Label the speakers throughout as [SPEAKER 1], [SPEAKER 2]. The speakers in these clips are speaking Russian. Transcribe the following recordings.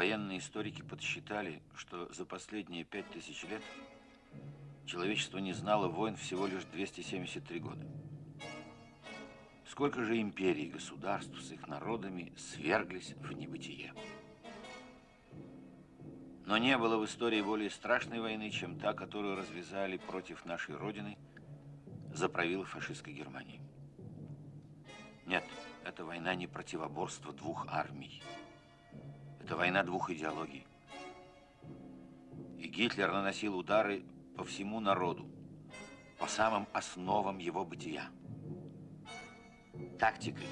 [SPEAKER 1] Военные историки подсчитали, что за последние пять тысяч лет человечество не знало войн всего лишь 273 года. Сколько же империй и государств с их народами сверглись в небытие. Но не было в истории более страшной войны, чем та, которую развязали против нашей Родины за правил фашистской Германии. Нет, это война не противоборство двух армий. Это война двух идеологий. И Гитлер наносил удары по всему народу, по самым основам его бытия. Тактикой,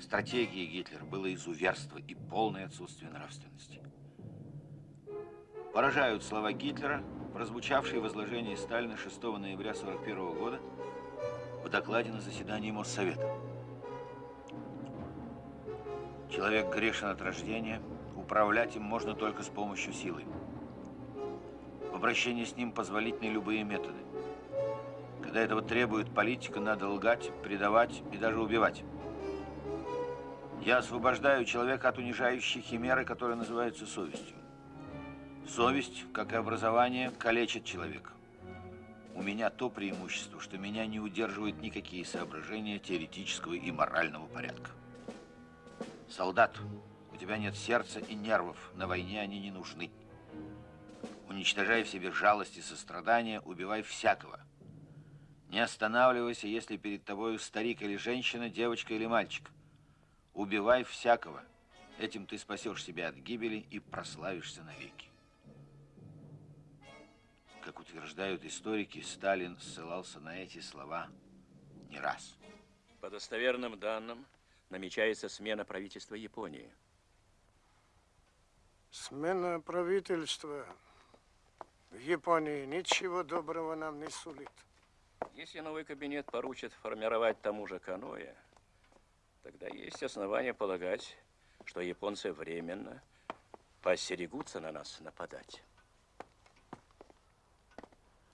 [SPEAKER 1] стратегией Гитлера было изуверство и полное отсутствие нравственности. Поражают слова Гитлера, прозвучавшие в изложении Сталина 6 ноября 1941 года в докладе на заседании Моссовета. Человек грешен от рождения, управлять им можно только с помощью силы. В обращении с ним позволительны любые методы. Когда этого требует политика, надо лгать, предавать и даже убивать. Я освобождаю человека от унижающей химеры, которая называется совестью. Совесть, как и образование, калечит человека. У меня то преимущество, что меня не удерживают никакие соображения теоретического и морального порядка. Солдат, у тебя нет сердца и нервов, на войне они не нужны. Уничтожай в себе жалость и сострадание, убивай всякого. Не останавливайся, если перед тобой старик или женщина, девочка или мальчик. Убивай всякого. Этим ты спасешь себя от гибели и прославишься навеки. Как утверждают историки, Сталин ссылался на эти слова не раз.
[SPEAKER 2] По достоверным данным, намечается смена правительства Японии.
[SPEAKER 3] Смена правительства в Японии ничего доброго нам не сулит.
[SPEAKER 2] Если новый кабинет поручит формировать тому же Каноэ, тогда есть основания полагать, что японцы временно поостерегутся на нас нападать.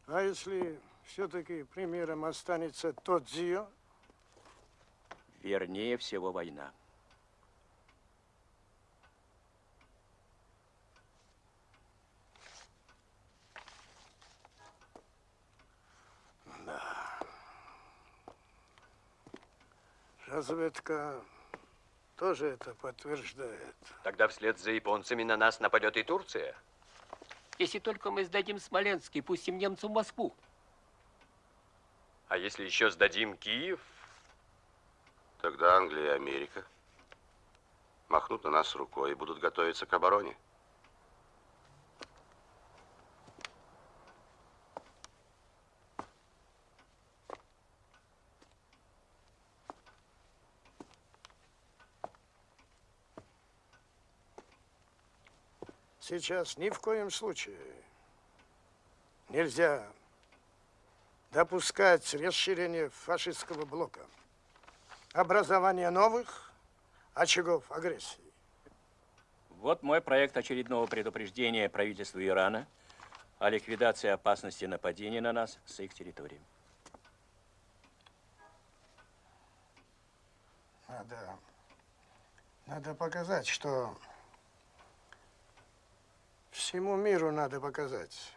[SPEAKER 3] А если все-таки примером останется тот Зио?
[SPEAKER 2] Вернее всего война.
[SPEAKER 3] Разведка тоже это подтверждает.
[SPEAKER 4] Тогда вслед за японцами на нас нападет и Турция.
[SPEAKER 5] Если только мы сдадим Смоленск и пустим немцам в Москву.
[SPEAKER 4] А если еще сдадим Киев?
[SPEAKER 6] Тогда Англия и Америка махнут на нас рукой и будут готовиться к обороне.
[SPEAKER 3] Сейчас ни в коем случае нельзя допускать расширение фашистского блока, образование новых очагов агрессии.
[SPEAKER 2] Вот мой проект очередного предупреждения правительству Ирана о ликвидации опасности нападения на нас с их территории.
[SPEAKER 3] Надо, надо показать, что Всему миру надо показать,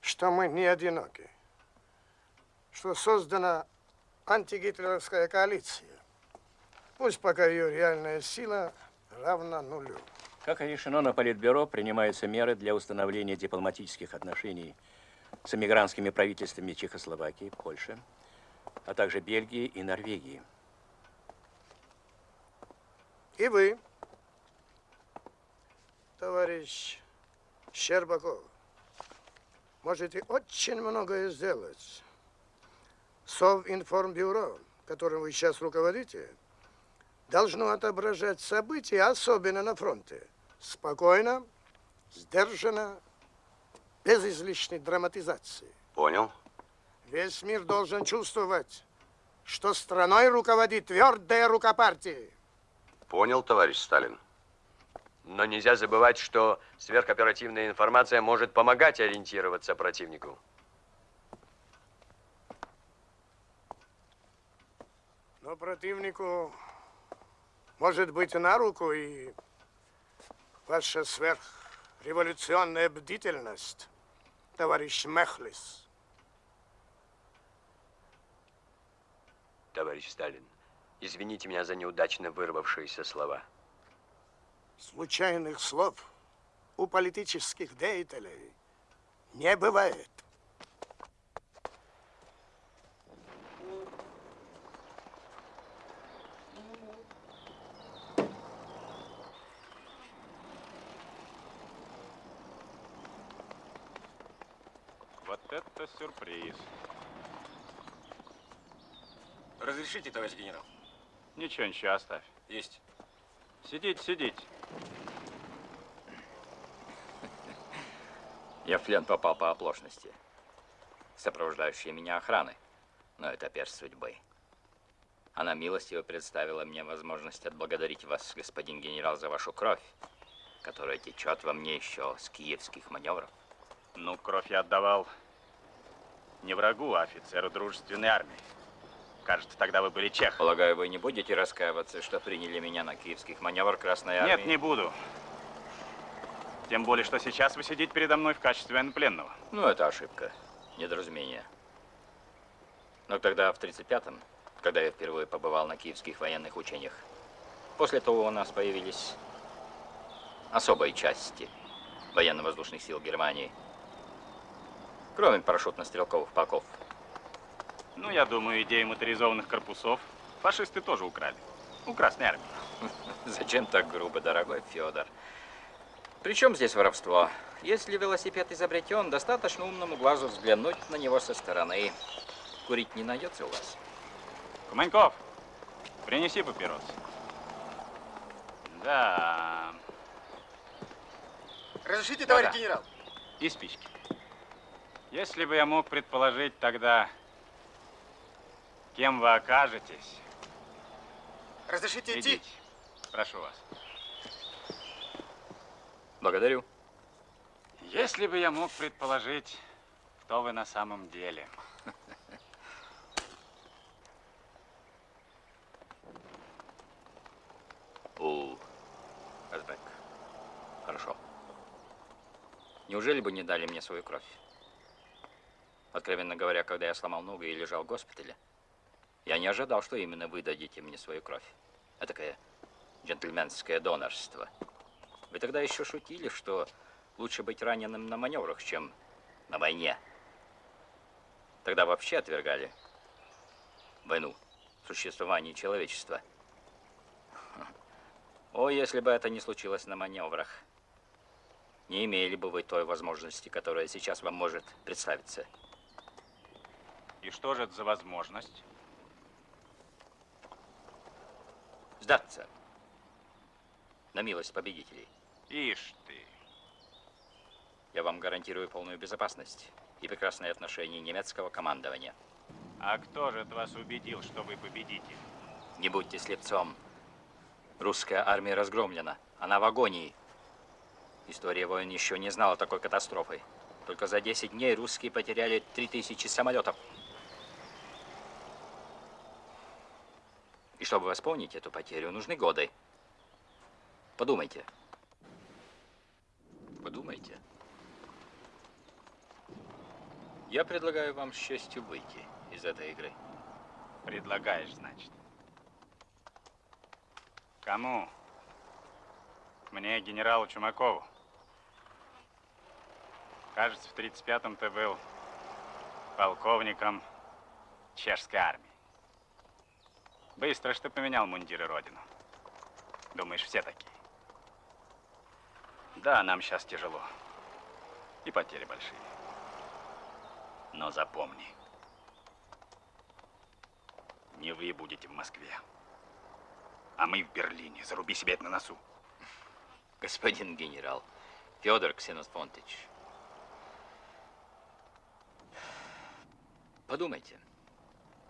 [SPEAKER 3] что мы не одиноки, что создана антигитлеровская коалиция. Пусть пока ее реальная сила равна нулю.
[SPEAKER 2] Как и решено на Политбюро, принимаются меры для установления дипломатических отношений с эмигрантскими правительствами Чехословакии, Польши, а также Бельгии и Норвегии.
[SPEAKER 3] И вы, товарищ Щербаков, можете очень многое сделать. Совинформбюро, которым вы сейчас руководите, должно отображать события, особенно на фронте. Спокойно, сдержанно, без излишней драматизации.
[SPEAKER 6] Понял.
[SPEAKER 3] Весь мир должен чувствовать, что страной руководит твердая рука партии.
[SPEAKER 6] Понял, товарищ Сталин.
[SPEAKER 4] Но нельзя забывать, что сверхоперативная информация может помогать ориентироваться противнику.
[SPEAKER 3] Но противнику может быть на руку и
[SPEAKER 7] Ваша сверхреволюционная бдительность, товарищ Мехлис.
[SPEAKER 4] Товарищ Сталин, извините меня за неудачно вырвавшиеся слова.
[SPEAKER 7] Случайных слов у политических деятелей не бывает.
[SPEAKER 8] Вот это сюрприз.
[SPEAKER 2] Разрешите, товарищ генерал?
[SPEAKER 8] Ничего, ничего, оставь.
[SPEAKER 2] Есть.
[SPEAKER 8] Сидите, сидите.
[SPEAKER 9] Я в плен попал по оплошности. Сопровождающие меня охраны. Но это перст судьбы. Она милостиво представила мне возможность отблагодарить вас, господин генерал, за вашу кровь, которая течет во мне еще с киевских маневров.
[SPEAKER 8] Ну, кровь я отдавал не врагу, а офицеру дружественной армии. Кажется, тогда вы были чех.
[SPEAKER 9] Полагаю, вы не будете раскаиваться, что приняли меня на киевских маневр Красной Армии?
[SPEAKER 8] Нет, не буду. Тем более, что сейчас вы сидите передо мной в качестве военнопленного.
[SPEAKER 9] Ну, это ошибка, недоразумение. Но тогда, в 35-м, когда я впервые побывал на киевских военных учениях, после того у нас появились особые части военно-воздушных сил Германии, кроме парашютно-стрелковых полков.
[SPEAKER 8] Ну, я думаю, идею моторизованных корпусов фашисты тоже украли. У Красной Армии.
[SPEAKER 9] Зачем так грубо, дорогой Федор? Причем здесь воровство? Если велосипед изобретен, достаточно умному глазу взглянуть на него со стороны. Курить не найдется у вас?
[SPEAKER 8] Куманьков, принеси папирос. Да.
[SPEAKER 7] Разрешите,
[SPEAKER 8] товарищ
[SPEAKER 7] генерал?
[SPEAKER 8] И спички. Если бы я мог предположить тогда, кем вы окажетесь,
[SPEAKER 7] Разрешите
[SPEAKER 8] идите. Прошу вас.
[SPEAKER 9] Благодарю.
[SPEAKER 8] Если бы я мог предположить, кто вы на самом деле.
[SPEAKER 9] У, Казбек. Хорошо. Неужели бы не дали мне свою кровь? Откровенно говоря, когда я сломал ногу и лежал в госпитале, я не ожидал, что именно вы дадите мне свою кровь. Это такое джентльменское донорство. Вы тогда еще шутили, что лучше быть раненым на маневрах, чем на войне. Тогда вообще отвергали войну, существование человечества. О, если бы это не случилось на маневрах, не имели бы вы той возможности, которая сейчас вам может представиться.
[SPEAKER 8] И что же это за возможность?
[SPEAKER 9] Сдаться на милость победителей.
[SPEAKER 8] Ишь ты.
[SPEAKER 9] Я вам гарантирую полную безопасность и прекрасные отношения немецкого командования.
[SPEAKER 8] А кто же вас убедил, что вы победитель?
[SPEAKER 9] Не будьте слепцом. Русская армия разгромлена. Она в агонии. История войн еще не знала такой катастрофы. Только за 10 дней русские потеряли 3000 самолетов. И чтобы восполнить эту потерю, нужны годы. Подумайте. Подумайте. Я предлагаю вам с честью выйти из этой игры.
[SPEAKER 8] Предлагаешь, значит. Кому? Мне, генералу Чумакову. Кажется, в 35-м ты был полковником чешской армии. Быстро что поменял мундиры родину. Думаешь, все такие? Да, нам сейчас тяжело. И потери большие. Но запомни, не вы будете в Москве, а мы в Берлине. Заруби себе это на носу.
[SPEAKER 9] Господин генерал, Федор Ксенофонтович, подумайте.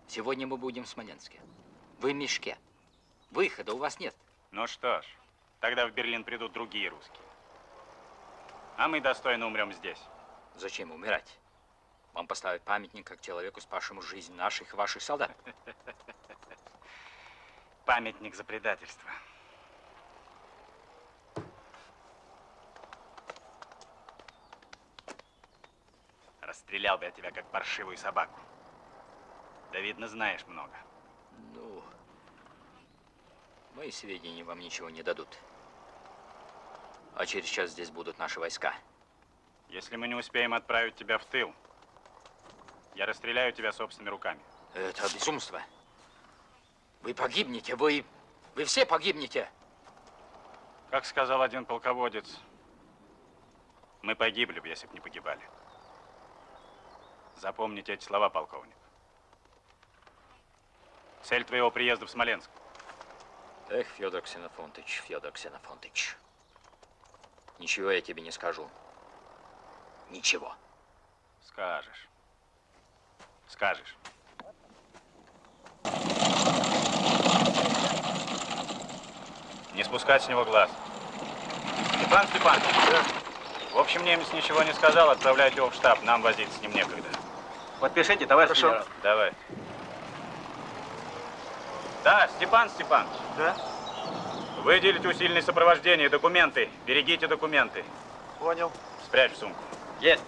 [SPEAKER 9] Сегодня мы будем в Смоленске. Вы в мешке. Выхода у вас нет.
[SPEAKER 8] Ну что ж, тогда в Берлин придут другие русские. А мы достойно умрем здесь.
[SPEAKER 9] Зачем умирать? Вам поставят памятник как человеку, спасшему жизнь наших и ваших солдат.
[SPEAKER 8] Памятник за предательство. Расстрелял бы я тебя, как паршивую собаку. Да, видно, знаешь много.
[SPEAKER 9] Ну, мои сведения вам ничего не дадут. А через час здесь будут наши войска.
[SPEAKER 8] Если мы не успеем отправить тебя в тыл, я расстреляю тебя собственными руками.
[SPEAKER 9] Это безумство. Вы погибнете, вы... Вы все погибнете.
[SPEAKER 8] Как сказал один полководец, мы погибли бы, если бы не погибали. Запомните эти слова, полковник. Цель твоего приезда в Смоленск.
[SPEAKER 9] Эх, Федор Ксенофонтыч, Федор Ксенофонтыч. Ничего я тебе не скажу. Ничего.
[SPEAKER 8] Скажешь. Скажешь. Не спускать с него глаз. Степан Степанович. В общем, немец ничего не сказал, отправлять его в штаб. Нам возиться с ним некогда.
[SPEAKER 10] Подпишите, товарищ
[SPEAKER 8] Хорошо.
[SPEAKER 10] генерал.
[SPEAKER 8] Давай. Да, Степан Степанович.
[SPEAKER 10] Да?
[SPEAKER 8] Выделить усиленное сопровождение, документы. Берегите документы.
[SPEAKER 10] Понял.
[SPEAKER 8] Спрячь в сумку.
[SPEAKER 10] Есть.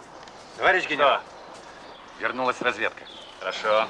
[SPEAKER 10] Товарищ генерал.
[SPEAKER 8] Что?
[SPEAKER 10] Вернулась разведка.
[SPEAKER 8] Хорошо.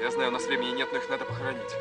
[SPEAKER 11] Я знаю, у нас времени нет, но их надо похоронить.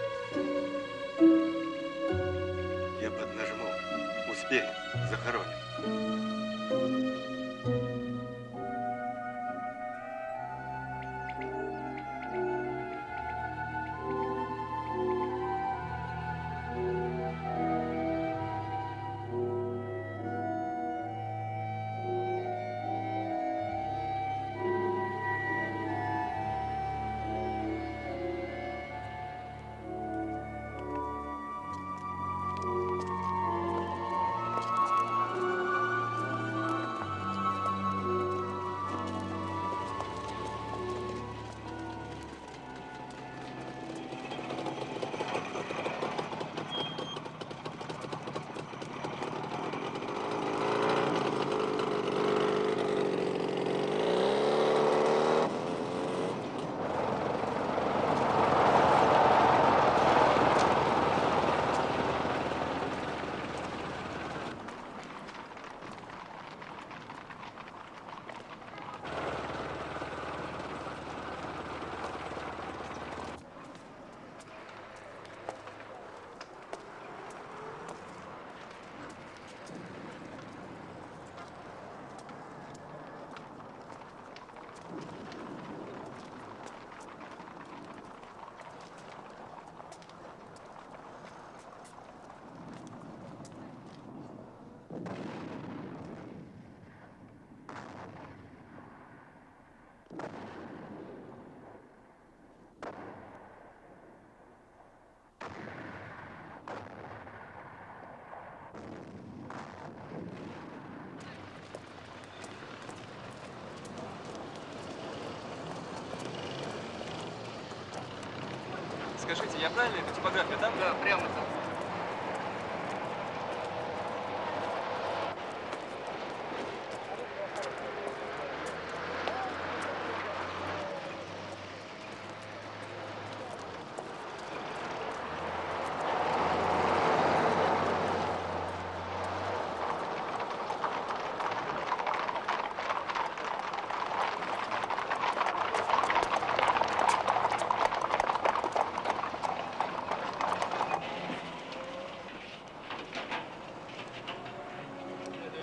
[SPEAKER 11] Скажите, я правильно эту типографию там? Да, прямо там.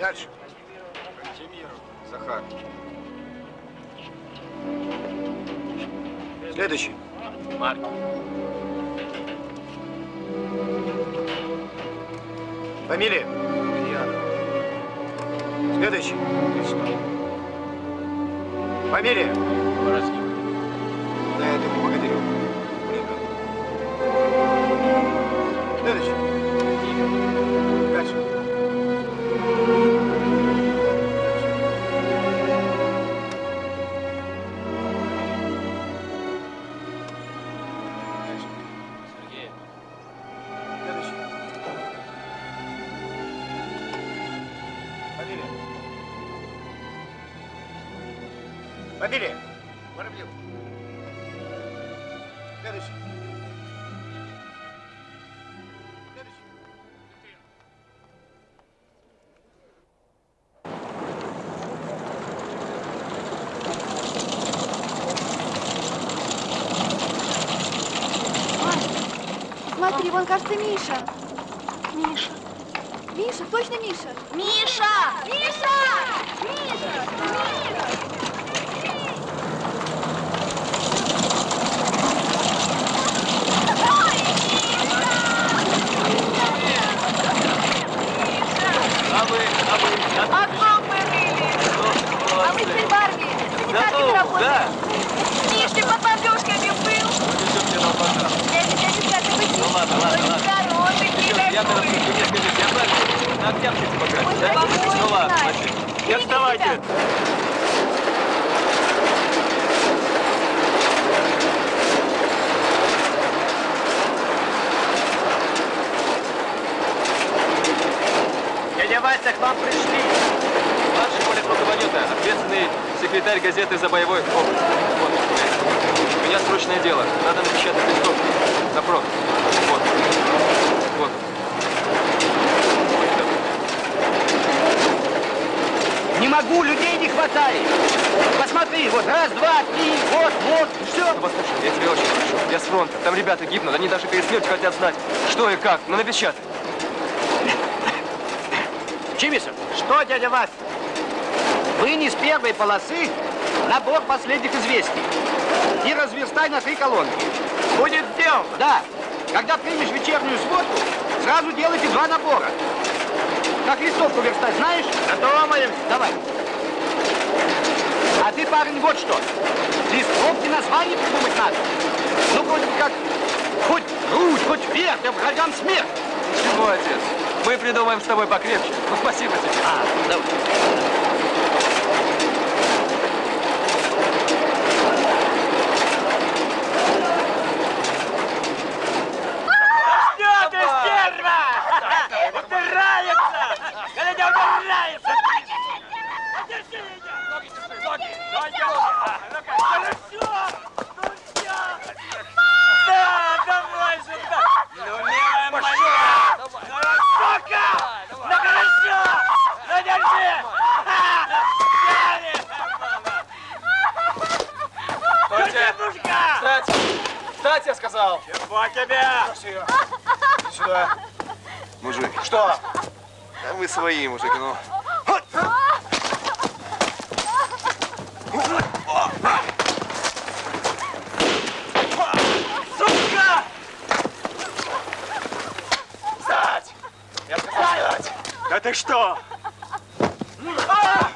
[SPEAKER 7] Дальше.
[SPEAKER 10] Захар. Следующий.
[SPEAKER 2] Марк.
[SPEAKER 10] Фамилия? Следующий. Фамилия? Да, это не Богатырев. Блинка. Следующий. Дальше.
[SPEAKER 12] Вон, кажется. Миша. Миша, точно Миша? Миша! Миша! Миша! Миша!
[SPEAKER 11] А вы, а вы,
[SPEAKER 12] А кто мы были? А мы теперь в армии. Санитарками работаем. Миш, ты под бомбежками был? Я тебя не знаю, ты быть. Ну ладно, ладно, ладно. Здоровый, ты
[SPEAKER 11] Я тогда
[SPEAKER 12] такой.
[SPEAKER 11] мне скажите, я правильно на Октябрьской типографии,
[SPEAKER 12] Ой,
[SPEAKER 11] да? Ну ладно, значит. Не отставайте. Дядя Вася, к вам пришли. Младший политруководитель, ответственный секретарь газеты «За боевой опыт». Вот, у меня срочное дело. Надо напечатать листовки. Запрос. Вот. Вот.
[SPEAKER 10] Могу, людей не хватает. Посмотри, вот раз, два, три, вот, вот, все.
[SPEAKER 11] Послушай, я тебя очень прошу. Я с фронта. Там ребята гибнут. Они даже перед смертью хотят знать, что и как. Ну, напечатай.
[SPEAKER 10] Чимисов, что, дядя Вася? Вынес с первой полосы набор последних известий и разверстай на три колонки. Будет сделано. Да. Когда примешь вечернюю сводку, сразу делайте два набора. Как листовку верстать, знаешь? Готовы. Давай. А ты, парень, вот что. Листовки название придумать надо. Ну, вроде как хоть грудь, хоть вверх, да врагам смерть.
[SPEAKER 11] Чего, отец? Мы придумаем с тобой покрепче. Ну, спасибо тебе.
[SPEAKER 10] А, давай.
[SPEAKER 11] Что ты, стерва? Убирается! Глядя, убирается! Держи ее! Ноги, ноги, ноги! Хорошо! Ну все! Да, давай сюда! Ну, милая моя! Ну, сука! Ну, хорошо! Ну, держи! Взяли! Держи, мужика!
[SPEAKER 10] Встать! Встать, я сказал!
[SPEAKER 11] Чего тебе?
[SPEAKER 10] Сюда.
[SPEAKER 6] Мужик,
[SPEAKER 10] Что?
[SPEAKER 6] да вы свои, мужик, ну.
[SPEAKER 11] Сука!
[SPEAKER 10] Встать! Я сказал встать!
[SPEAKER 11] Да ты что?
[SPEAKER 10] Назад!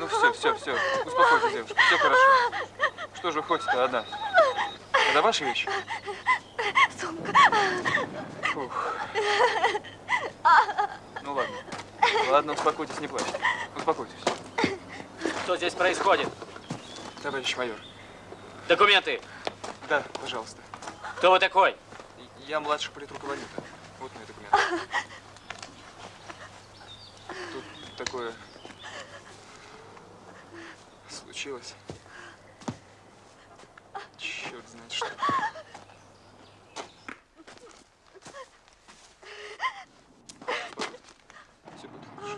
[SPEAKER 11] Ну все, все, все. Успокойтесь, девушка, все хорошо. Что же ходите-то одна? Это ваши вещи?
[SPEAKER 13] Сумка.
[SPEAKER 11] Фух. Ну ладно. Ладно, успокойтесь, не плачьте. Успокойтесь.
[SPEAKER 14] Что здесь происходит?
[SPEAKER 11] Товарищ майор.
[SPEAKER 14] Документы.
[SPEAKER 11] Да, пожалуйста.
[SPEAKER 14] Кто вы такой?
[SPEAKER 11] Я младший политруководитель. Вот мои документы. Тут такое случилось. Черт знает что. Все будет хорошо.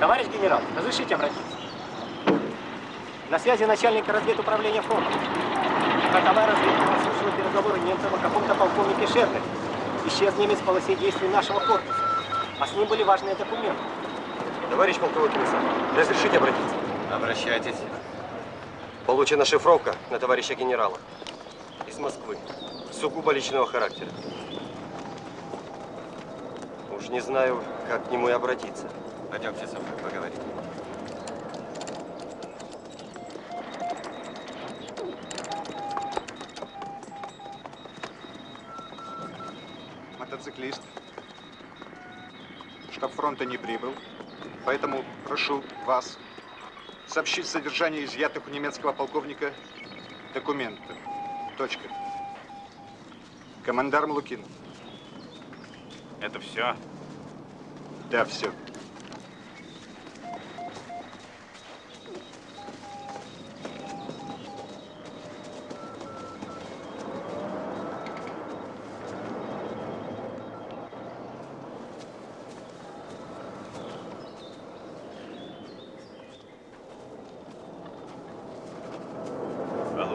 [SPEAKER 15] Товарищ генерал, разрешите обратиться? На связи начальник разведуправления фронта. Фронтовая разведка подслушала переговоры немцев о каком-то полковнике Шернере. Исчез немец в полосе действий нашего корпуса. А с ним были важные документы.
[SPEAKER 16] Товарищ полковой комиссар, разрешите обратиться?
[SPEAKER 17] Обращайтесь.
[SPEAKER 16] Получена шифровка на товарища генерала. Из Москвы. Сугубо личного характера. Уж не знаю, как к нему и обратиться.
[SPEAKER 17] Пойдемте со мной поговорим.
[SPEAKER 18] Мотоциклист. Штаб фронта не прибыл, поэтому прошу вас сообщить содержание изъятых у немецкого полковника документов. Точка. Командарм Лукин.
[SPEAKER 8] Это все?
[SPEAKER 18] Да, все.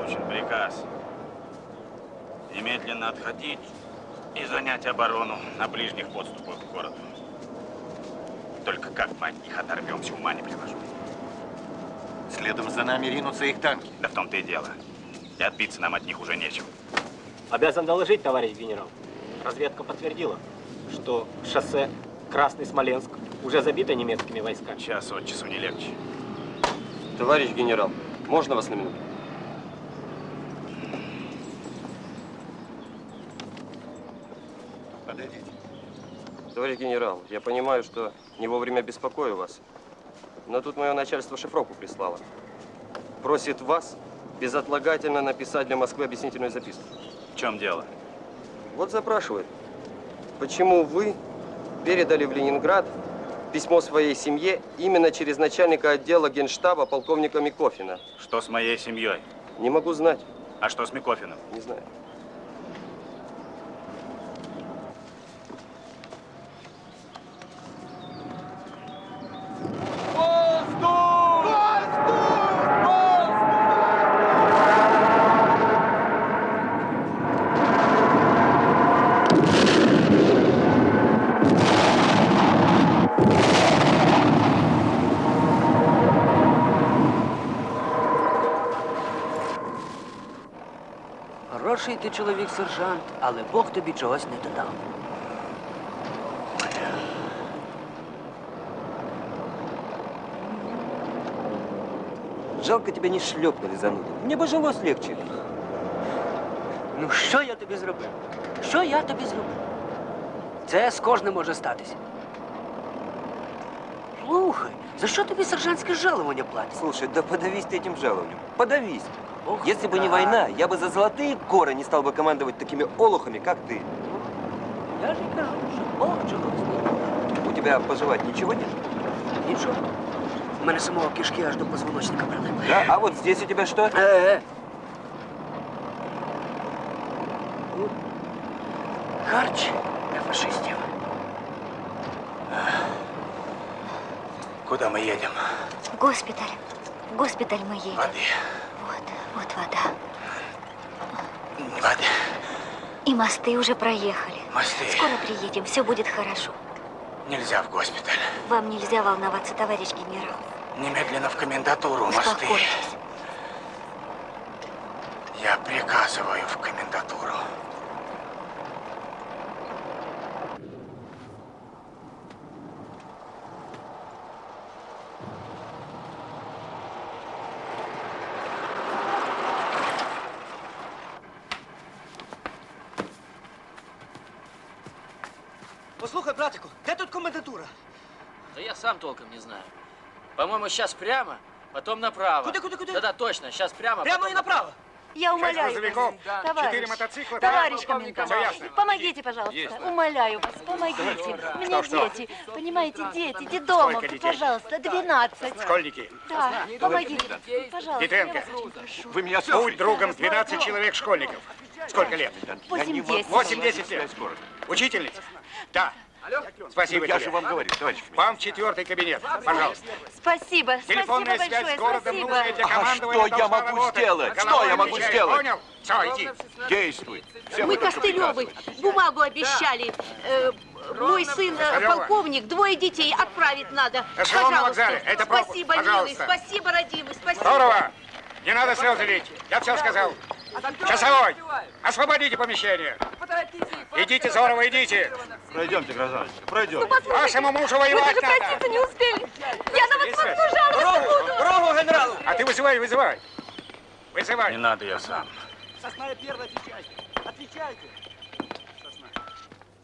[SPEAKER 8] Получен приказ. Немедленно отходить и занять оборону на ближних подступах к городу. Только как мы от них оторвемся, ума не приложу.
[SPEAKER 17] Следом за нами ринутся их танки.
[SPEAKER 8] Да в том-то и дело. И отбиться нам от них уже нечем.
[SPEAKER 15] Обязан доложить, товарищ генерал. Разведка подтвердила, что шоссе Красный Смоленск уже забито немецкими войсками.
[SPEAKER 8] Час от часу не легче.
[SPEAKER 16] Товарищ генерал, можно вас на минуту? Товарищ генерал, я понимаю, что не вовремя беспокою вас, но тут мое начальство шифровку прислало. Просит вас безотлагательно написать для Москвы объяснительную записку.
[SPEAKER 8] В чем дело?
[SPEAKER 16] Вот запрашивает, почему вы передали в Ленинград письмо своей семье именно через начальника отдела генштаба полковника Микофина?
[SPEAKER 8] Что с моей семьей?
[SPEAKER 16] Не могу знать.
[SPEAKER 8] А что с Микофиным?
[SPEAKER 16] Не знаю.
[SPEAKER 19] ти чоловік, сержант, але Бог тобі чогось не додав.
[SPEAKER 16] Жалко тебя не шлепнули зануду. Мне бы жилось легче.
[SPEAKER 19] Ну, що я тобі зробив? Що я тобі зробив? Це з кожним може статися. Слухай, за що тобі сержантське жалування платять?
[SPEAKER 16] Слушай, да подавись ты этим жалованием. Подавись.
[SPEAKER 19] Ох,
[SPEAKER 16] Если бы не
[SPEAKER 19] да.
[SPEAKER 16] война, я бы за золотые горы не стал бы командовать такими олухами, как ты.
[SPEAKER 19] Я ж і кажу, що Бог чогось не додав.
[SPEAKER 16] У тебя пожевать ничего нет?
[SPEAKER 19] Нічого. У мене самого кишки аж до позвоночника прилипли.
[SPEAKER 16] Да? А вот здесь у тебя что?
[SPEAKER 19] Е-е. Харч для фашистів.
[SPEAKER 8] Куда мы едем?
[SPEAKER 13] В госпиталь. В госпиталь мы едем.
[SPEAKER 8] Воды. Воды.
[SPEAKER 13] И мосты уже проехали.
[SPEAKER 8] Мосты.
[SPEAKER 13] Скоро приедем, все будет хорошо.
[SPEAKER 8] Нельзя в госпиталь.
[SPEAKER 13] Вам нельзя волноваться, товарищ генерал.
[SPEAKER 8] Немедленно в комендатуру, мосты. Я приказываю в комендатуру.
[SPEAKER 15] Послухай, братику, де тут комендатура?
[SPEAKER 14] Да я сам толком не знаю. По-моему, сейчас прямо, потом направо.
[SPEAKER 15] Куда, куда, куда?
[SPEAKER 14] Да-да, точно, сейчас прямо.
[SPEAKER 15] Прямо
[SPEAKER 14] потом
[SPEAKER 15] и направо.
[SPEAKER 12] Я умоляю
[SPEAKER 7] грузовиков,
[SPEAKER 12] вас,
[SPEAKER 7] четыре
[SPEAKER 12] товарищ,
[SPEAKER 7] мотоцикла,
[SPEAKER 12] товарищ комендант,
[SPEAKER 7] ясно?
[SPEAKER 12] помогите, пожалуйста,
[SPEAKER 7] Есть.
[SPEAKER 12] умоляю вас, помогите. У меня
[SPEAKER 7] Что, что?
[SPEAKER 12] дети, понимаете, дети,
[SPEAKER 7] детей?
[SPEAKER 12] пожалуйста, 12.
[SPEAKER 7] Школьники.
[SPEAKER 12] Да, помогите, пожалуйста,
[SPEAKER 7] Петренко, вы меня Будь другом 12 человек школьников. Сколько лет?
[SPEAKER 12] Восемь-десять.
[SPEAKER 7] 8-10 лет. Учительница? Да. Спасибо
[SPEAKER 17] Ну, я
[SPEAKER 7] тебе.
[SPEAKER 17] же вам говорю, товарищ
[SPEAKER 7] Вам в четвертый кабинет, пожалуйста.
[SPEAKER 12] Спасибо, спасибо
[SPEAKER 7] Телефонная связь
[SPEAKER 12] большое,
[SPEAKER 7] с городом
[SPEAKER 12] спасибо.
[SPEAKER 7] нужная для
[SPEAKER 17] А что я могу
[SPEAKER 7] работать.
[SPEAKER 17] сделать? Что я могу сделать?
[SPEAKER 7] Понял? Все, иди.
[SPEAKER 17] Действуй. Всем
[SPEAKER 20] Мы Костылевы бумагу обещали. Э, мой сын, э,
[SPEAKER 7] Костылева.
[SPEAKER 20] полковник, двое детей отправить надо.
[SPEAKER 7] На вокзале. Это пропуск.
[SPEAKER 20] Спасибо, милый,
[SPEAKER 7] Пожалуйста.
[SPEAKER 20] спасибо, родимый, спасибо.
[SPEAKER 7] Здорово. Не надо слезы лить. Я все сказал. Часовой, освободите помещение. Идите, Зорова, идите.
[SPEAKER 17] Пройдемте, гражданин, пройдем.
[SPEAKER 7] Вашему мужу воевать
[SPEAKER 12] Мы даже
[SPEAKER 7] надо.
[SPEAKER 12] не успели. Я на вас потом жаловаться буду.
[SPEAKER 7] Дорогу генералу. А ты вызывай, вызывай. Вызывай.
[SPEAKER 8] Не надо, я сам.
[SPEAKER 15] Сосна первая, отвечайте. Отвечайте. Сосна.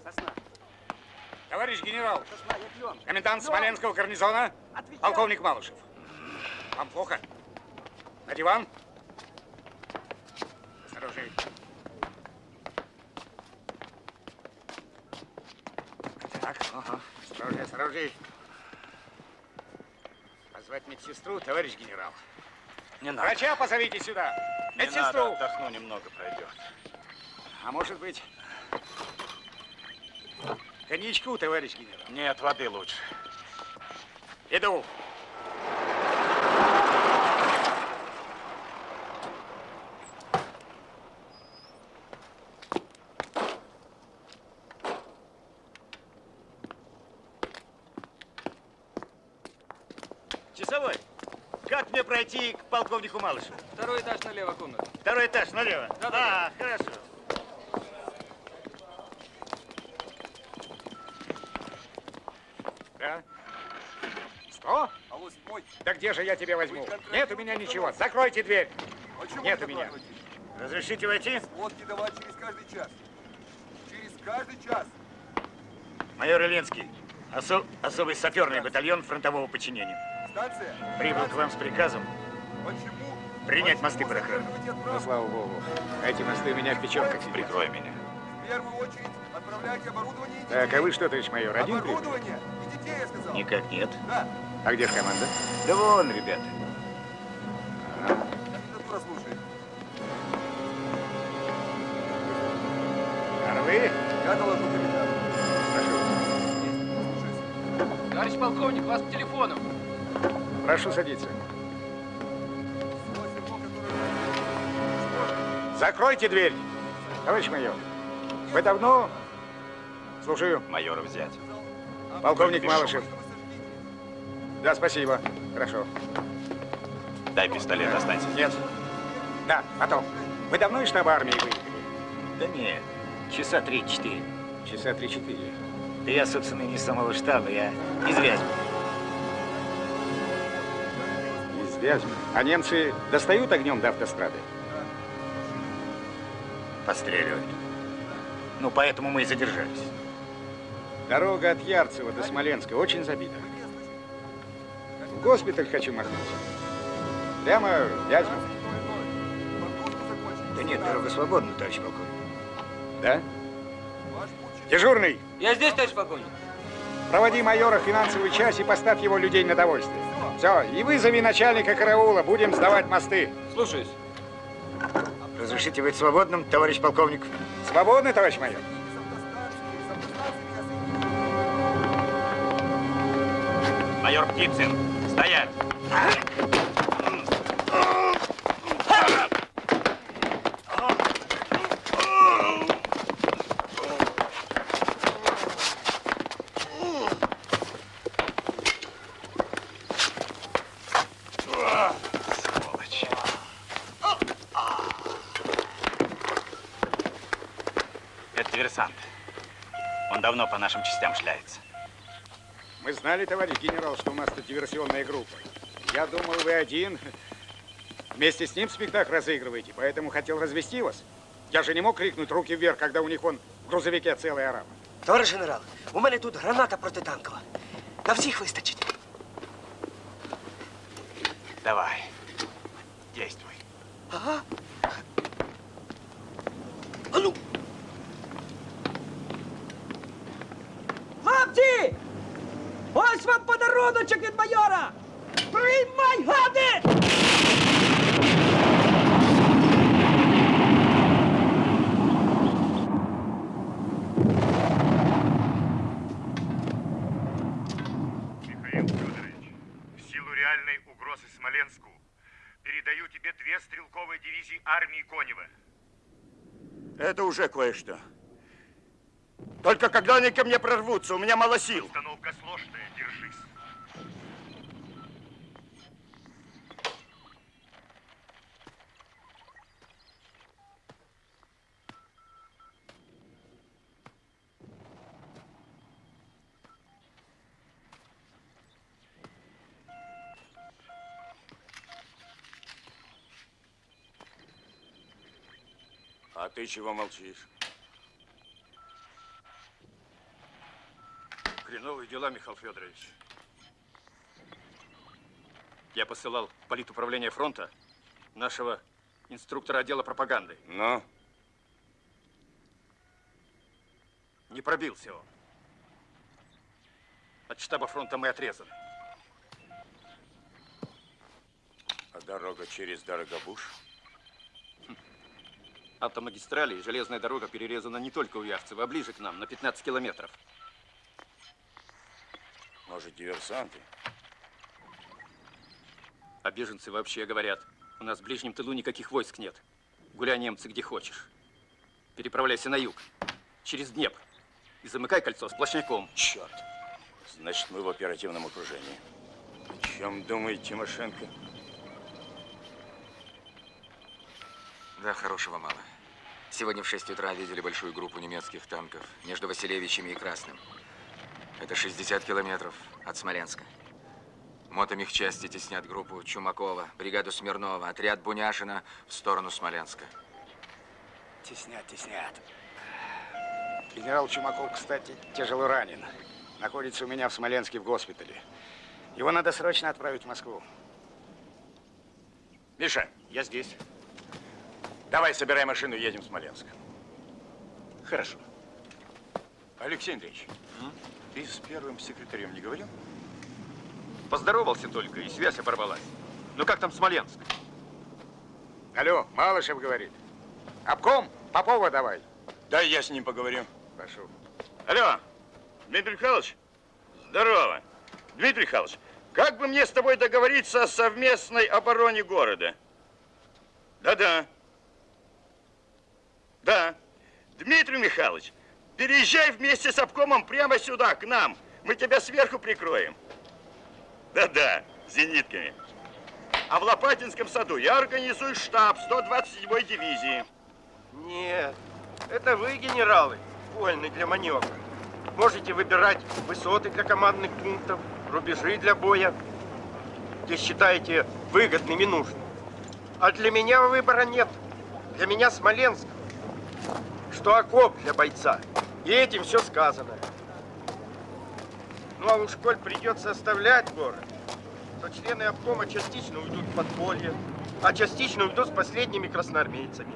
[SPEAKER 15] Сосна.
[SPEAKER 7] Товарищ генерал,
[SPEAKER 15] Сосна, я
[SPEAKER 7] комендант
[SPEAKER 15] Клен.
[SPEAKER 7] Смоленского гарнизона,
[SPEAKER 15] Отвечай.
[SPEAKER 7] полковник Малышев. Вам плохо? На диван? Осторожней. Так, ага. осторожней, осторожней. Позвать медсестру, товарищ генерал.
[SPEAKER 8] Не надо.
[SPEAKER 7] Врача позовите сюда.
[SPEAKER 8] Не надо, отдохну немного, пройдет.
[SPEAKER 7] А может быть, коньячку, товарищ генерал?
[SPEAKER 8] Нет, воды лучше.
[SPEAKER 7] Иду.
[SPEAKER 10] Часовой, как мне пройти к полковнику Малышеву?
[SPEAKER 11] Второй этаж налево комната.
[SPEAKER 10] Второй этаж налево?
[SPEAKER 11] Да-да-да.
[SPEAKER 10] А, хорошо.
[SPEAKER 7] Да? Что?
[SPEAKER 11] А.
[SPEAKER 7] Да где же я тебя возьму? Нет у меня ничего. Закройте дверь.
[SPEAKER 11] Почему
[SPEAKER 7] Нет
[SPEAKER 11] не
[SPEAKER 7] у меня. Разрешите войти?
[SPEAKER 11] Сводки давать через каждый час. Через каждый час.
[SPEAKER 10] Майор Ильинский, осо- особый саперный батальон фронтового подчинения.
[SPEAKER 11] Станция.
[SPEAKER 10] Прибыл к вам с приказом
[SPEAKER 11] Почему?
[SPEAKER 10] принять мосты под охрану.
[SPEAKER 7] Ну, слава богу. Эти мосты у меня в печенках.
[SPEAKER 17] Прикрой меня.
[SPEAKER 11] В первую очередь отправляйте оборудование и
[SPEAKER 7] Так, а вы что, товарищ майор, один?
[SPEAKER 11] Оборудование и детей, я сказал.
[SPEAKER 10] Никак нет.
[SPEAKER 11] Да.
[SPEAKER 7] А где ж команда?
[SPEAKER 10] Да вон, ребята.
[SPEAKER 11] Я доложу капитану.
[SPEAKER 14] Товарищ полковник, вас по телефону.
[SPEAKER 7] Прошу садиться. Закройте дверь. Товарищ майор, вы давно... Слушаю.
[SPEAKER 17] Майора взять.
[SPEAKER 7] Полковник. Малышев. Да, спасибо. Хорошо.
[SPEAKER 17] Дай пистолет, останься.
[SPEAKER 7] Нет. Да, потом. Вы давно из штаба армии выехали?
[SPEAKER 10] Да нет, часа три-четыре.
[SPEAKER 7] Часа три-четыре.
[SPEAKER 10] Да я, собственно, не с самого штаба, я из Вязьмы.
[SPEAKER 7] Вязьмы. А немцы достают огнем до автострады?
[SPEAKER 10] Постреливают. Ну, поэтому мы и задержались.
[SPEAKER 7] Дорога от Ярцева до Смоленска очень забита. В госпиталь хочу махнуть. Прямо в Вязьму.
[SPEAKER 10] Да нет, дорога свободна, товарищ полковник.
[SPEAKER 7] Да? Дежурный,
[SPEAKER 14] Я здесь, товарищ полковник.
[SPEAKER 7] проводи майора в финансовую часть и поставь его людей на довольствие. Все, и вызови начальника караула, будем сдавать мосты.
[SPEAKER 14] Слушаюсь.
[SPEAKER 10] Разрешите быть свободным, товарищ полковник?
[SPEAKER 7] Свободны, товарищ майор?
[SPEAKER 8] Майор Птицын, стоять! диверсант. Он давно по нашим частям шляется.
[SPEAKER 7] Мы знали, товарищ генерал, что у нас тут диверсионная группа. Я думал, вы один. Вместе с ним спектакль разыгрываете, поэтому хотел развести вас. Я же не мог крикнуть руки вверх, когда у них вон в грузовике целый араб.
[SPEAKER 21] Товариш генерал, у мене тут граната протитанкова. На всіх вистачить.
[SPEAKER 8] Давай, действуй.
[SPEAKER 21] Ага.
[SPEAKER 22] Кое-что. Только когда они ко мне прорвутся, у меня мало сил. Ты чего молчишь?
[SPEAKER 10] Хреновые дела, Михаил Федорович. Я посылал в политуправление фронта нашего инструктора отдела пропаганды.
[SPEAKER 22] Ну?
[SPEAKER 10] Не пробился он. От штаба фронта мы отрезаны.
[SPEAKER 22] А дорога через Дорогобуш?
[SPEAKER 10] Автомагистрали и железная дорога перерезана не только у Ярцева, а ближе к нам, на 15 километров.
[SPEAKER 22] Может, диверсанты?
[SPEAKER 10] А беженцы вообще говорят, у нас в ближнем тылу никаких войск нет. Гуляй, немцы, где хочешь. Переправляйся на юг, через Днепр. И замыкай кольцо сплошняком.
[SPEAKER 22] Черт. Значит, мы в оперативном окружении. О чем думает Тимошенко?
[SPEAKER 9] Да, хорошего мало. Сегодня в 6 утра видели большую группу немецких танков между Василевичами и Красным. Это 60 километров от Смоленска. Мотомехчасти теснят группу Чумакова, бригаду Смирнова, отряд Буняшина в сторону Смоленска.
[SPEAKER 7] Теснят, теснят. Генерал Чумаков, кстати, тяжело ранен. Находится у меня в Смоленске в госпитале. Его надо срочно отправить в Москву.
[SPEAKER 22] Миша, я здесь. Давай, собирай машину, едем в Смоленск.
[SPEAKER 10] Хорошо.
[SPEAKER 22] Алексей Андреевич, ты с первым секретарем не говорил?
[SPEAKER 10] Поздоровался только, и связь оборвалась. Ну как там Смоленск?
[SPEAKER 7] Алло, Малышев говорит. Обком, Попова давай.
[SPEAKER 22] Дай я с ним поговорю.
[SPEAKER 7] Прошу.
[SPEAKER 22] Алло, Дмитрий Михайлович, здорово. Дмитрий Михайлович, как бы мне с тобой договориться о совместной обороне города? Да-да. Да. Дмитрий Михайлович, переезжай вместе с обкомом прямо сюда, к нам. Мы тебя сверху прикроем. Да-да, зенитками. А в Лопатинском саду я организую штаб 127-й дивизии.
[SPEAKER 16] Нет, это вы, генералы, вольны для маневра. Можете выбирать высоты для командных пунктов, рубежи для боя, где считаете выгодными и нужными. А для меня выбора нет. Для меня Смоленск, что окоп для бойца. И этим все сказано. Ну а уж коль придется оставлять город, то члены обкома частично уйдут в подполье, а частично уйдут с последними красноармейцами.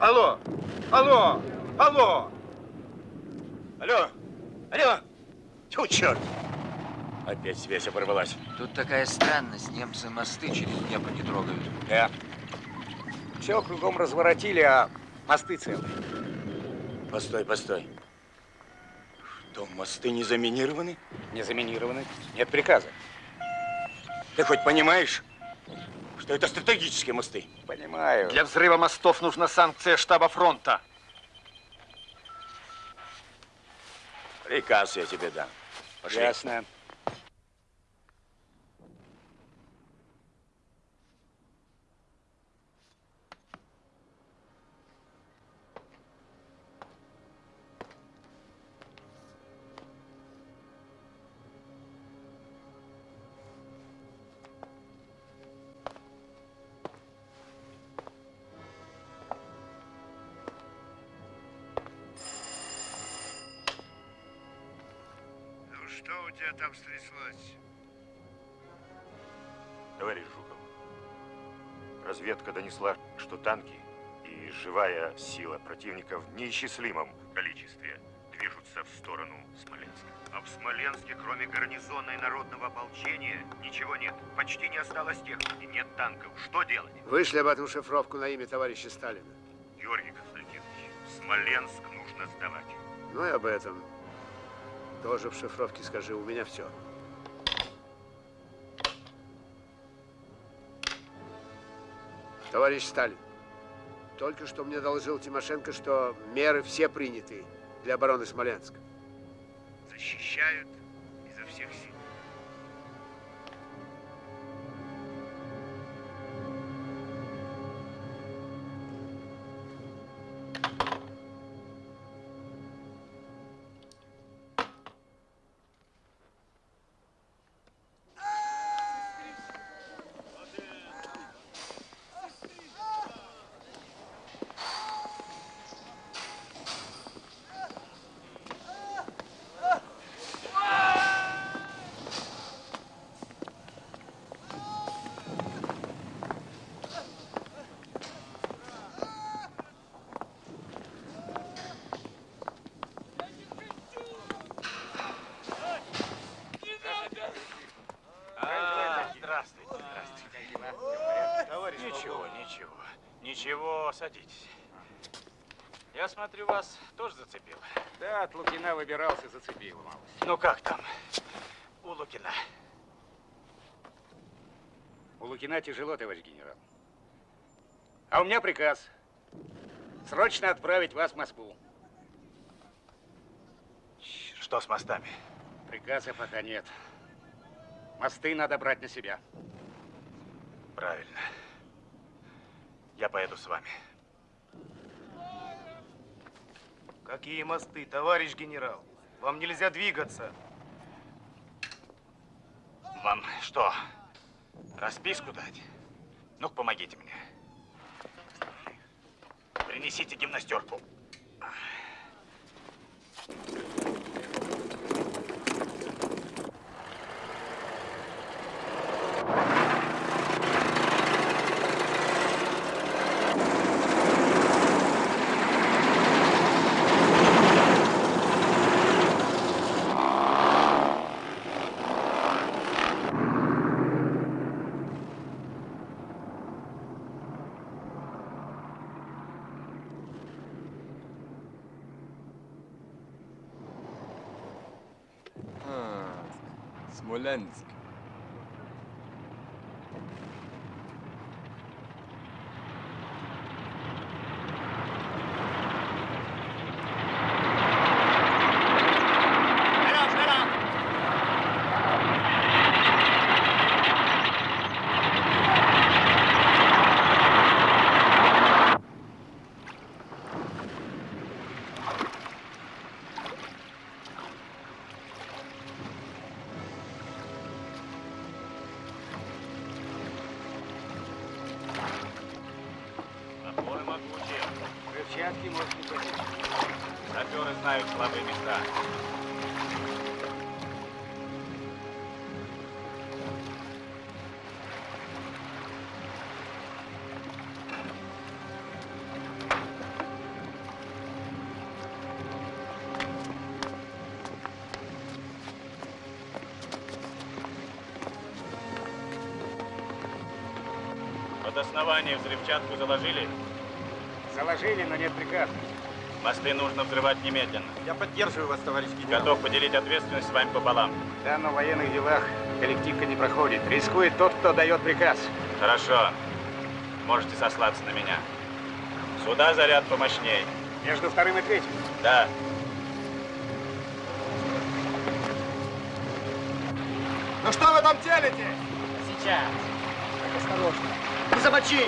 [SPEAKER 16] Алло! Алло! Алло!
[SPEAKER 22] Алло! Алло! Тьфу, черт! Опять связь оборвалась.
[SPEAKER 9] Тут такая странность. Немцы мосты через Днепр не трогают.
[SPEAKER 7] Да. Все кругом разворотили, а мосты целые.
[SPEAKER 22] Постой, постой. Что, мосты не заминированы?
[SPEAKER 7] Не заминированы. Нет приказа.
[SPEAKER 22] Ты хоть понимаешь, что это стратегические мосты?
[SPEAKER 7] Понимаю.
[SPEAKER 10] Для взрыва мостов нужна санкция штаба фронта.
[SPEAKER 22] Приказ я тебе дам. Пошли.
[SPEAKER 7] Ясно.
[SPEAKER 21] Там стряслось? Товарищ Жуков, разведка донесла, что танки и живая сила противника в неисчислимом количестве движутся в сторону Смоленска. А в Смоленске, кроме гарнизона и народного ополчения, ничего нет. Почти не осталось техники, нет танков. Что делать?
[SPEAKER 23] Вышли об этом шифровку на имя товарища Сталина.
[SPEAKER 21] Георгий Константинович, Смоленск нужно сдавать.
[SPEAKER 23] Ну и об этом. Тоже в шифровке скажи, у меня все. Товарищ Сталин, только что мне доложил Тимошенко, что меры все приняты для обороны Смоленска.
[SPEAKER 21] Защищают изо всех сил.
[SPEAKER 8] Садитесь. Я смотрю, вас тоже зацепило.
[SPEAKER 7] Да, от Лукина выбирался, зацепил малость.
[SPEAKER 8] Ну как там? У Лукина.
[SPEAKER 7] У Лукина тяжело, товарищ генерал. А у меня приказ. Срочно отправить вас в Москву.
[SPEAKER 8] Что с мостами?
[SPEAKER 7] Приказа пока нет. Мосты надо брать на себя.
[SPEAKER 8] Правильно. Я поеду с вами.
[SPEAKER 10] Какие мосты, товарищ генерал? Вам нельзя двигаться.
[SPEAKER 8] Вам что, расписку дать? ну помогите мне. Принесите гимнастерку.
[SPEAKER 24] А, Смоленск.
[SPEAKER 8] Под основание взрывчатку заложили?
[SPEAKER 7] Заложили, но нет приказа.
[SPEAKER 8] Мосты нужно взрывать немедленно.
[SPEAKER 10] Я поддерживаю вас, товарищ генерал.
[SPEAKER 8] Готов поделить ответственность с вами пополам.
[SPEAKER 7] Да, но в военных делах коллективка не проходит. Рискует тот, кто дает приказ.
[SPEAKER 8] Хорошо. Можете сослаться на меня. Сюда заряд помощней.
[SPEAKER 7] Между вторым и третьим.
[SPEAKER 8] Да.
[SPEAKER 10] Ну что вы там телите?
[SPEAKER 25] Сейчас. Так, осторожно. Не замочи!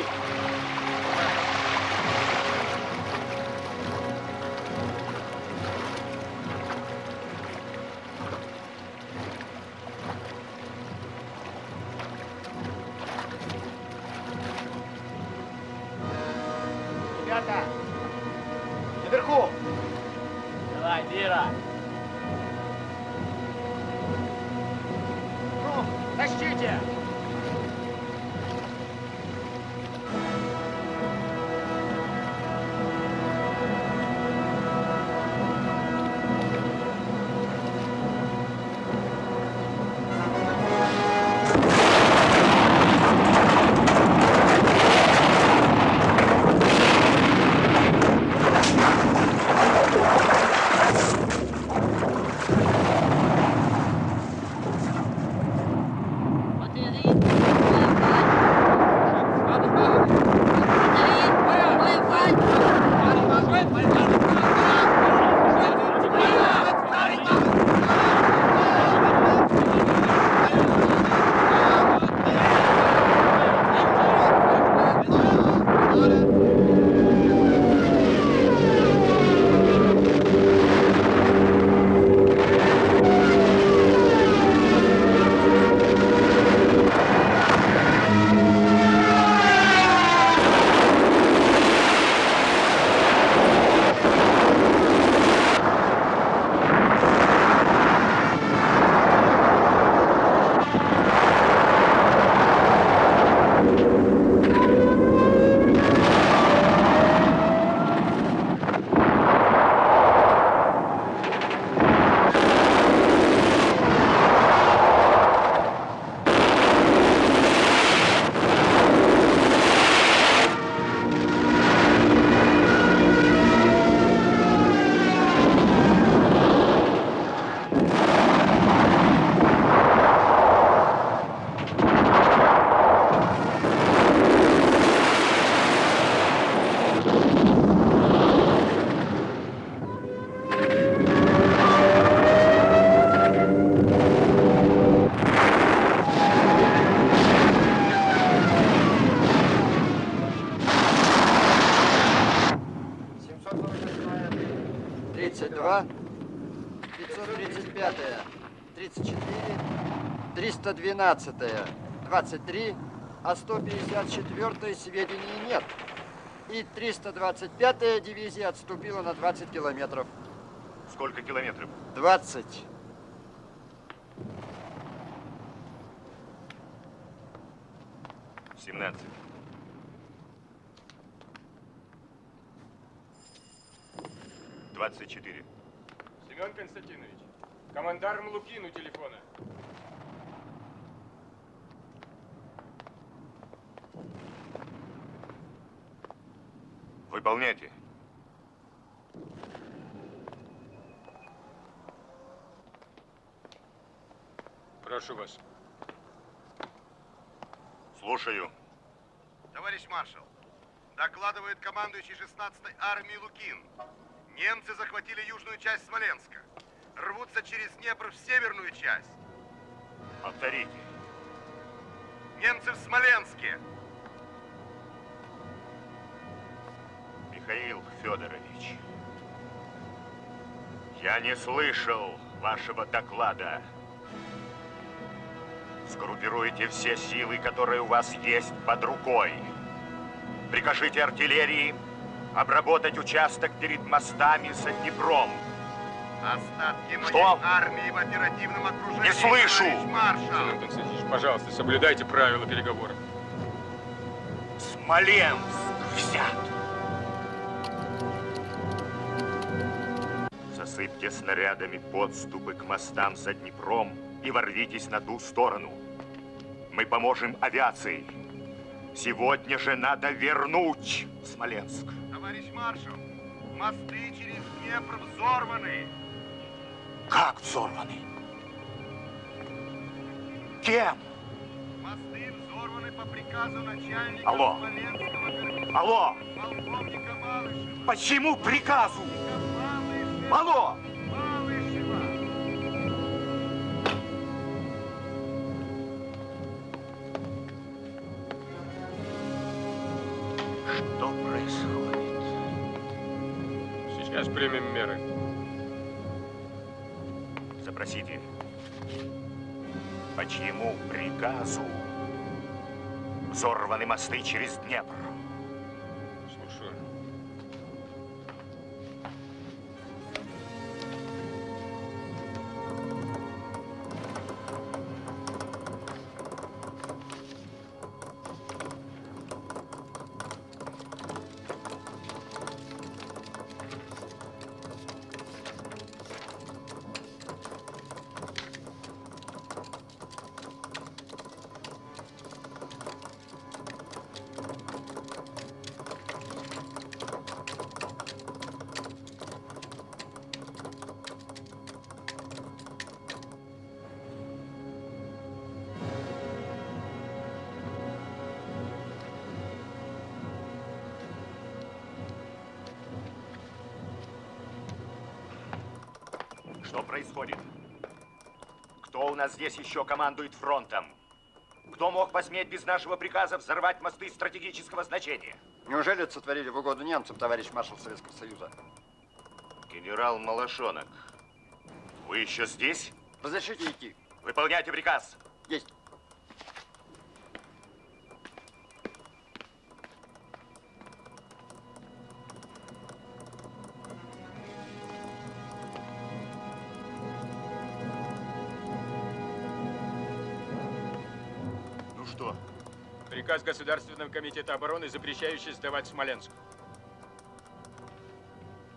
[SPEAKER 10] 12, 23, а 154 сведений нет. И 325-я дивизия отступила на 20 километров.
[SPEAKER 21] Сколько километров?
[SPEAKER 10] 20.
[SPEAKER 21] Семнадцать. Двадцать четыре.
[SPEAKER 26] Семен Константинович, командарм Лукин у телефона. Прошу вас.
[SPEAKER 21] Слушаю.
[SPEAKER 27] Товарищ маршал, докладывает командующий 16-й армией Лукин. Немцы захватили южную часть Смоленска. Рвутся через Днепр в северную часть.
[SPEAKER 21] Повторите.
[SPEAKER 27] Немцы в Смоленске.
[SPEAKER 21] Михаил Федорович, я не слышал вашего доклада. Сгруппируйте все силы, которые у вас есть под рукой. Прикажите артиллерии обработать участок перед мостами за Днепром.
[SPEAKER 27] Остатки
[SPEAKER 21] Что?
[SPEAKER 27] моей армии в оперативном окружении.
[SPEAKER 21] Не слышу!
[SPEAKER 26] Константинович, пожалуйста, соблюдайте правила переговоров.
[SPEAKER 21] Смоленск взят. Засыпьте снарядами подступы к мостам за Днепром и ворвитесь на ту сторону. Мы поможем авиации. Сегодня же надо вернуть Смоленск.
[SPEAKER 27] Товарищ маршал, мосты через Днепр взорваны.
[SPEAKER 21] Как взорваны? Кем?
[SPEAKER 27] Мосты взорваны по приказу начальника
[SPEAKER 21] Алло.
[SPEAKER 27] Смоленского
[SPEAKER 21] Алло!
[SPEAKER 27] полковника Малышева.
[SPEAKER 21] Почему приказу? Алло!
[SPEAKER 26] Примем меры.
[SPEAKER 21] Запросите. По чьему приказу взорваны мосты через Днепр? Здесь еще командует фронтом? Кто мог посметь без нашего приказа взорвать мосты стратегического значения?
[SPEAKER 28] Неужели это сотворили в угоду немцам, товарищ маршал Советского Союза?
[SPEAKER 21] Генерал Малашонок, вы еще здесь?
[SPEAKER 28] Разрешите идти?
[SPEAKER 21] Выполняйте приказ.
[SPEAKER 26] Приказ Государственного комитета обороны, запрещающий сдавать Смоленск.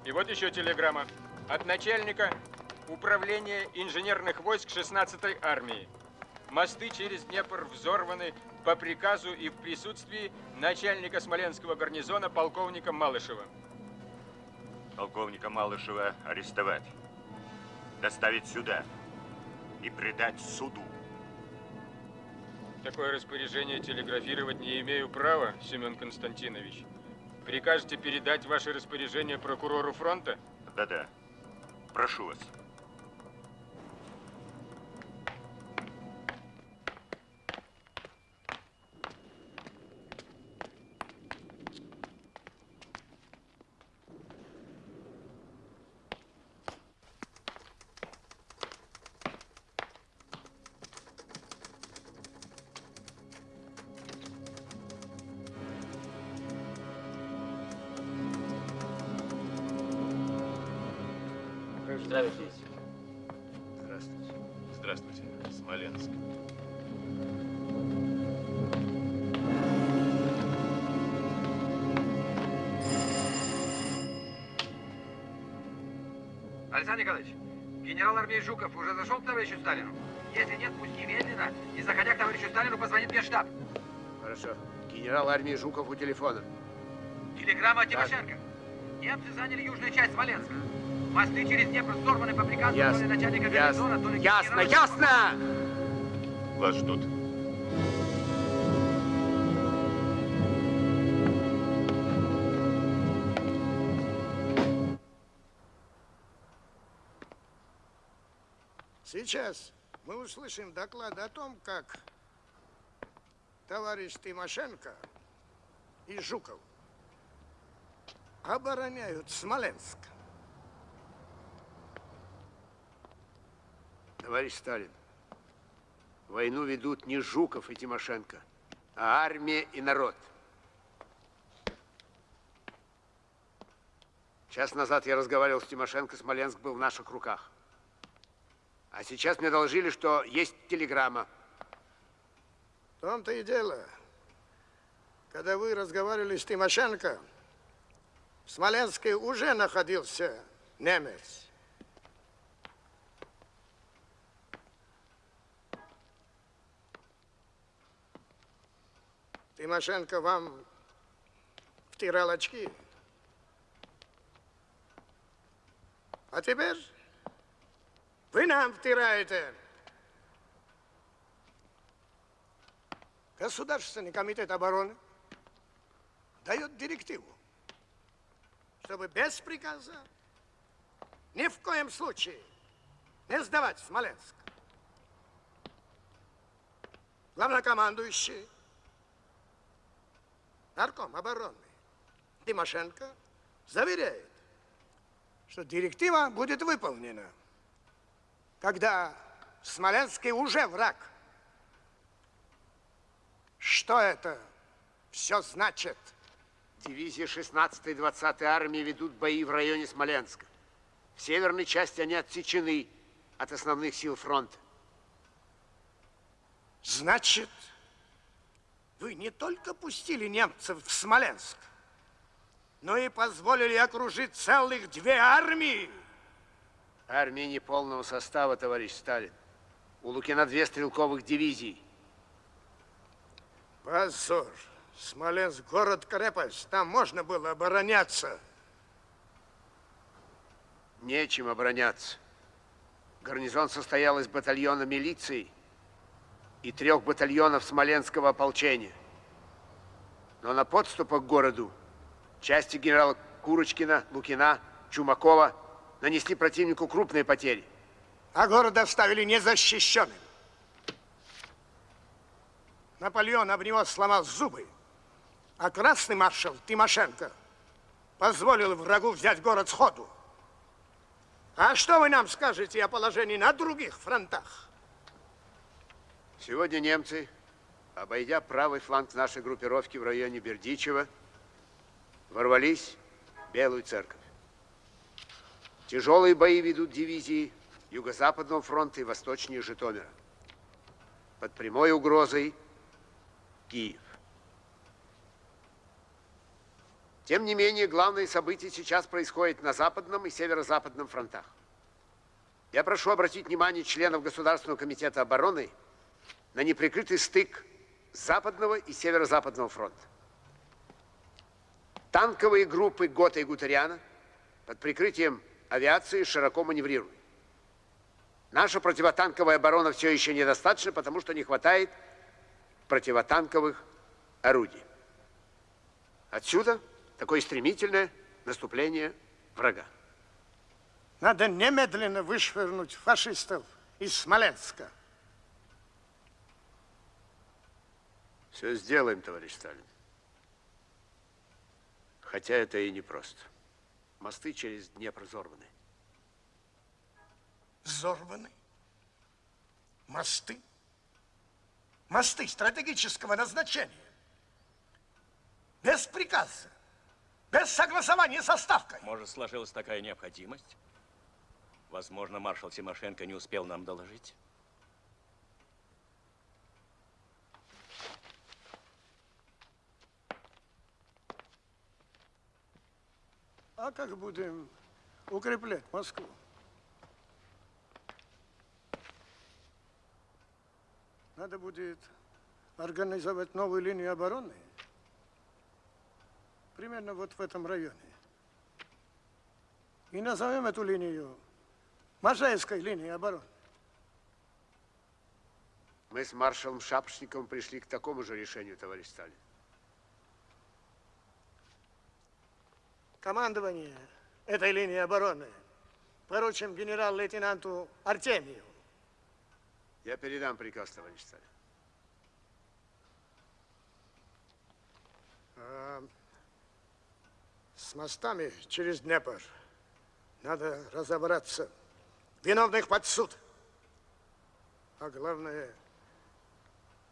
[SPEAKER 26] И вот еще телеграмма. От начальника управления инженерных войск 16-й армии. Мосты через Днепр взорваны по приказу и в присутствии начальника Смоленского гарнизона полковника Малышева.
[SPEAKER 21] Полковника Малышева арестовать. Доставить сюда. И предать суду.
[SPEAKER 26] Такое распоряжение телеграфировать не имею права, Семен Константинович. Прикажете передать ваше распоряжение прокурору фронта?
[SPEAKER 21] Да-да. Прошу вас.
[SPEAKER 14] Здравствуйте.
[SPEAKER 29] Здравствуйте. Здравствуйте, Смоленск.
[SPEAKER 10] Александр Николаевич, генерал армии Жуков уже зашел к товарищу Сталину? Если нет, пусть немедленно, не заходя к товарищу Сталину, позвонит Генштаб.
[SPEAKER 23] Хорошо. Генерал армии Жуков у телефона.
[SPEAKER 10] Телеграмма от Тимошенко. Немцы заняли южную часть Смоленска. Мосты через Днепр взорваны по приказу то ли
[SPEAKER 23] Ясно.
[SPEAKER 10] начальника
[SPEAKER 23] Ясно.
[SPEAKER 10] гарнизона, то ли
[SPEAKER 23] Ясно, ясно!
[SPEAKER 21] Вас ждут.
[SPEAKER 3] Сейчас мы услышим доклад о том, как товарищ Тимошенко и Жуков обороняют Смоленск.
[SPEAKER 23] Товарищ Сталин, войну ведут не Жуков и Тимошенко, а армия и народ. Час назад я разговаривал с Тимошенко, Смоленск был в наших руках. А сейчас мне доложили, что есть телеграмма.
[SPEAKER 3] В том-то и дело. Когда вы разговаривали с Тимошенко, в Смоленске уже находился немец. Тимошенко вам втирал очки. А теперь вы нам втираете. Государственный комитет обороны дает директиву, чтобы без приказа ни в коем случае не сдавать Смоленск. Главнокомандующий, нарком обороны Тимошенко заверяет, что директива будет выполнена, когда в Смоленске уже враг. Что это все значит?
[SPEAKER 23] Дивизии 16-й и 20-й армии ведут бои в районе Смоленска. В северной части они отсечены от основных сил фронта.
[SPEAKER 3] Значит, вы не только пустили немцев в Смоленск, но и позволили окружить целых две армии.
[SPEAKER 23] Армия неполного состава, товарищ Сталин. У Лукина две стрелковых дивизии.
[SPEAKER 3] Позор. Смоленск город-крепость. Там можно было обороняться.
[SPEAKER 23] Нечем обороняться. Гарнизон состоял из батальона милиции и трех батальонов Смоленского ополчения. Но на подступах к городу части генерала Курочкина, Лукина, Чумакова нанесли противнику крупные потери.
[SPEAKER 3] а город оставили незащищенным. Наполеон об него сломал зубы, а красный маршал Тимошенко позволил врагу взять город сходу. А что вы нам скажете о положении на других фронтах?
[SPEAKER 23] Сегодня немцы, обойдя правый фланг нашей группировки в районе Бердичева, ворвались в Белую церковь. Тяжелые бои ведут дивизии Юго-Западного фронта и восточнее Житомира. Под прямой угрозой Киев. Тем не менее, главные события сейчас происходят на Западном и Северо-Западном фронтах. Я прошу обратить внимание членов Государственного комитета обороны на неприкрытый стык Западного и Северо-Западного фронта. Танковые группы Гота и Гутариана под прикрытием авиации широко маневрируют. Наша противотанковая оборона все еще недостаточна, потому что не хватает противотанковых орудий. Отсюда такое стремительное наступление врага.
[SPEAKER 3] Надо немедленно вышвырнуть фашистов из Смоленска.
[SPEAKER 23] Все сделаем, товарищ Сталин. Хотя это и непросто. Мосты через Днепр взорваны.
[SPEAKER 3] Взорваны? Мосты? Мосты стратегического назначения. Без приказа. Без согласования со Ставкой.
[SPEAKER 2] Может, сложилась такая необходимость? Возможно, маршал Тимошенко не успел нам доложить.
[SPEAKER 3] А как будем укреплять Москву? Надо будет организовать новую линию обороны. Примерно вот в этом районе. И назовем эту линию Можаевской линией обороны.
[SPEAKER 23] Мы с маршалом Шапошниковым пришли к такому же решению, товарищ Сталин.
[SPEAKER 3] Командование этой линии обороны поручим генерал-лейтенанту Артемию.
[SPEAKER 23] Я передам приказ, товарищ Сталин.
[SPEAKER 3] А, с мостами через Днепр надо разобраться. Виновных под суд. А главное,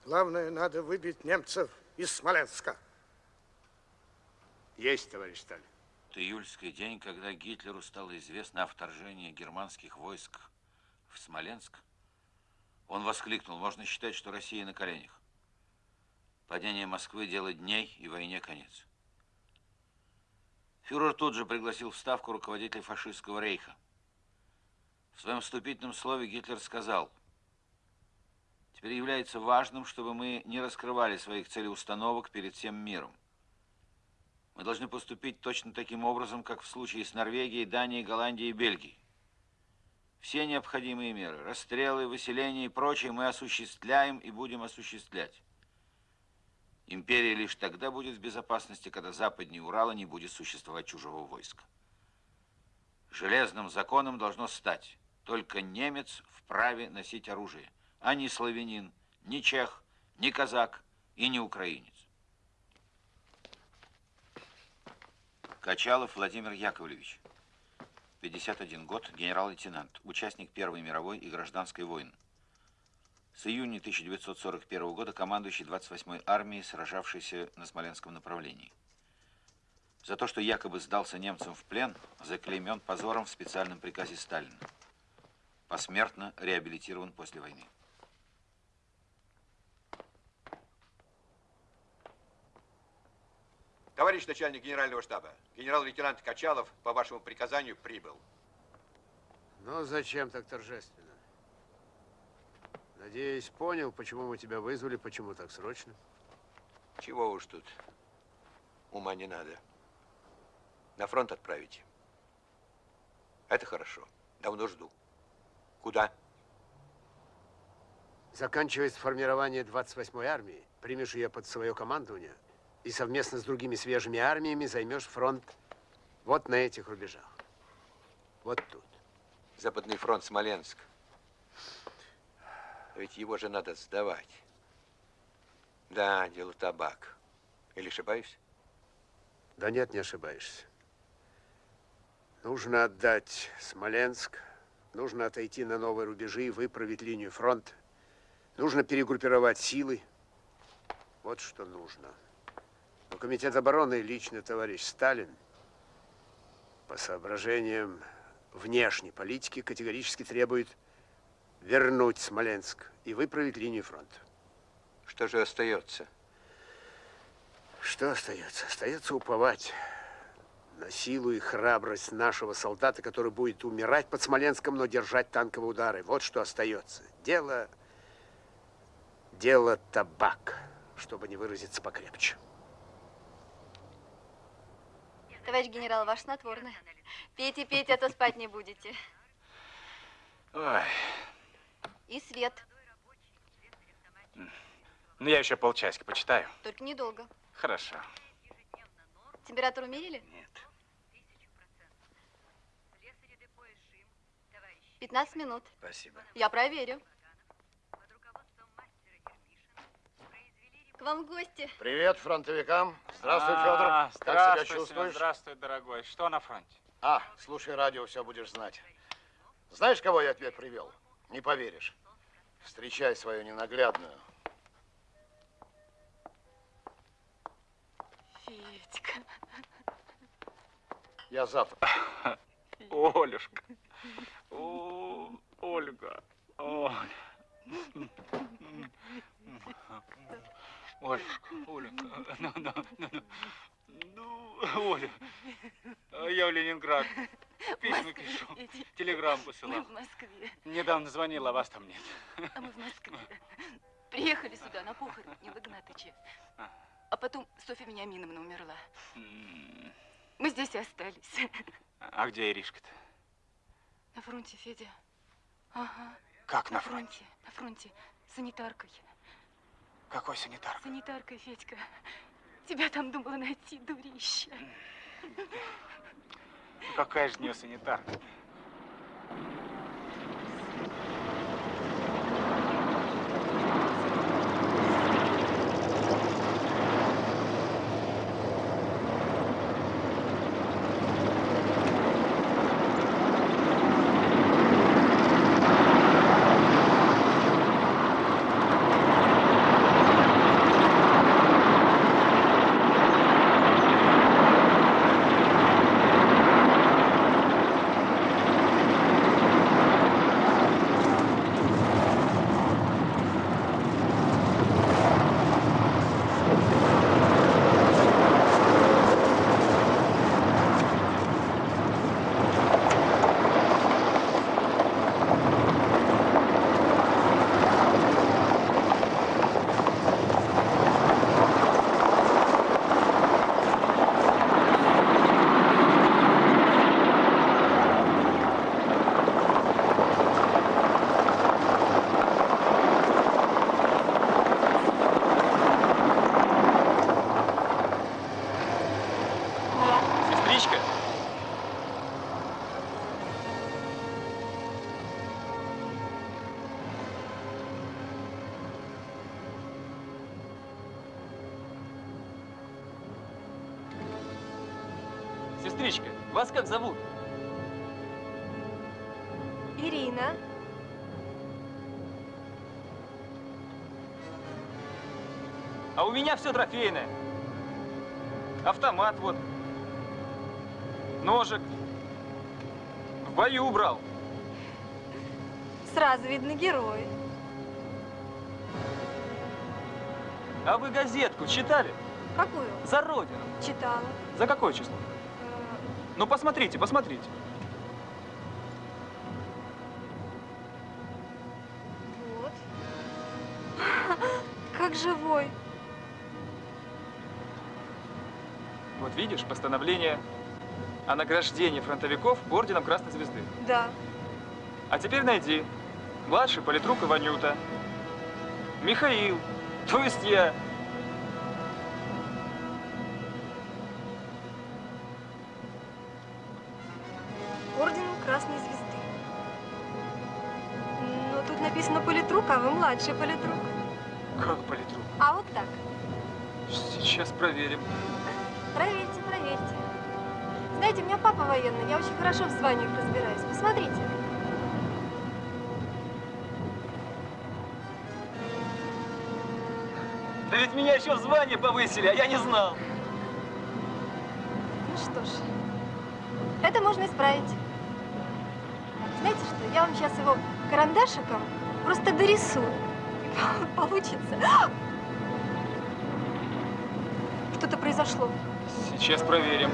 [SPEAKER 3] главное, надо выбить немцев из Смоленска.
[SPEAKER 23] Есть, товарищ Сталин.
[SPEAKER 1] Июльский день, когда Гитлеру стало известно о вторжении германских войск в Смоленск. Он воскликнул, можно считать, что Россия на коленях. Падение Москвы – дело дней и войне конец. Фюрер тут же пригласил в Ставку руководителя фашистского рейха. В своем вступительном слове Гитлер сказал, «Теперь является важным, чтобы мы не раскрывали своих целеустановок перед всем миром. Мы должны поступить точно таким образом, как в случае с Норвегией, Данией, Голландией и Бельгией. Все необходимые меры, расстрелы, выселения и прочее мы осуществляем и будем осуществлять. Империя лишь тогда будет в безопасности, когда западнее Урала не будет существовать чужого войска. Железным законом должно стать, только немец вправе носить оружие, а не славянин, ни чех, ни казак и не украинец. Качалов Владимир Яковлевич, 51 год, генерал-лейтенант, участник Первой мировой и гражданской войн. С июня 1941 года командующий 28-й армией, сражавшейся на Смоленском направлении. За то, что якобы сдался немцам в плен, заклеймен позором в специальном приказе Сталина. Посмертно реабилитирован после войны.
[SPEAKER 30] Товарищ начальник генерального штаба, генерал-лейтенант Качалов по вашему приказанию прибыл.
[SPEAKER 23] Ну, зачем так торжественно? Надеюсь, понял, почему мы тебя вызвали, почему так срочно?
[SPEAKER 30] Чего уж тут. Ума не надо. На фронт отправите. Это хорошо. Давно жду. Куда?
[SPEAKER 23] Заканчивается формирование 28-й армии. Примешь ее под свое командование и совместно с другими свежими армиями займешь фронт вот на этих рубежах. Вот тут.
[SPEAKER 30] Западный фронт Смоленск.
[SPEAKER 17] Ведь его же надо сдавать. Да, дело табак. Или ошибаюсь?
[SPEAKER 23] Да нет, не ошибаешься. Нужно отдать Смоленск, нужно отойти на новые рубежи, выправить линию фронта, нужно перегруппировать силы. Вот что нужно. Но Комитет обороны, лично товарищ Сталин, по соображениям внешней политики категорически требует вернуть Смоленск и выправить линию фронта.
[SPEAKER 17] Что же остается?
[SPEAKER 23] Что остается? Остается уповать на силу и храбрость нашего солдата, который будет умирать под Смоленском, но держать танковые удары. Вот что остается. Дело... Дело табак, чтобы не выразиться покрепче.
[SPEAKER 31] Товарищ генерал, ваш снотворный. Пейте, пейте, а то спать не будете.
[SPEAKER 8] Ой,
[SPEAKER 31] И свет.
[SPEAKER 8] ну я еще полчасика почитаю.
[SPEAKER 31] Только недолго.
[SPEAKER 8] Хорошо.
[SPEAKER 31] Температуру мерили?
[SPEAKER 8] Нет.
[SPEAKER 31] 15 минут.
[SPEAKER 8] Спасибо.
[SPEAKER 31] Я проверю. К вам в гости.
[SPEAKER 30] Привет фронтовикам. Здравствуй,
[SPEAKER 8] А,
[SPEAKER 30] Федор. Как себя
[SPEAKER 8] Здравствуй, Семен,
[SPEAKER 30] чувствуешь?
[SPEAKER 8] здравствуй, дорогой. Что на фронте?
[SPEAKER 30] А, слушай радио, все будешь знать. Знаешь, кого я тебе привел? Не поверишь. Встречай свою ненаглядную.
[SPEAKER 32] Федька.
[SPEAKER 30] Я завтра.
[SPEAKER 8] Олюшка. О, Ольга. Оля. Олюшка, Оленька, ну, ну, ну, ну, ну, Оля, а я в Ленинград письма пишу, телеграмму
[SPEAKER 32] Мы
[SPEAKER 8] посылал.
[SPEAKER 32] в Москве.
[SPEAKER 8] Недавно звонила, а вас там нет.
[SPEAKER 32] А мы в Москве. Приехали сюда на похороны Нила Игнатыча. А потом Софья Вениаминовна умерла. Мы здесь и остались.
[SPEAKER 8] А где Иришка-то?
[SPEAKER 32] На фронте, Федя. Ага.
[SPEAKER 8] Как на
[SPEAKER 32] фронте? На фронте. Санитаркой.
[SPEAKER 8] Какой санитар?
[SPEAKER 32] Санитаркой, Федька. Тебя там думала найти, дурище.
[SPEAKER 8] Какая же у нее санитарка? Вас как зовут?
[SPEAKER 31] Ирина.
[SPEAKER 11] А у меня все трофейное. Автомат вот. Ножик. В бою убрал.
[SPEAKER 31] Сразу видно герой.
[SPEAKER 11] А вы газетку читали?
[SPEAKER 31] Какую?
[SPEAKER 11] За Родину.
[SPEAKER 31] Читала.
[SPEAKER 11] За какое число? Ну, посмотрите, посмотрите.
[SPEAKER 31] Вот. Как живой.
[SPEAKER 11] Вот видишь, постановление о награждении фронтовиков орденом Красной Звезды.
[SPEAKER 31] Да.
[SPEAKER 11] А теперь найди. Младший политрук Иванюта. Михаил. То есть я.
[SPEAKER 31] Написано политрук, а вы
[SPEAKER 12] младший политрук.
[SPEAKER 33] Как политрук?
[SPEAKER 12] А вот так.
[SPEAKER 33] Сейчас проверим.
[SPEAKER 12] Проверьте, проверьте. Знаете, у меня папа военный, я очень хорошо в званиях разбираюсь. Посмотрите.
[SPEAKER 11] Да ведь меня еще в звание повысили, а я не знал.
[SPEAKER 12] Ну что ж, это можно исправить. Знаете что, я вам сейчас его карандашиком просто дорисую. Получится. Что-то произошло.
[SPEAKER 33] Сейчас проверим.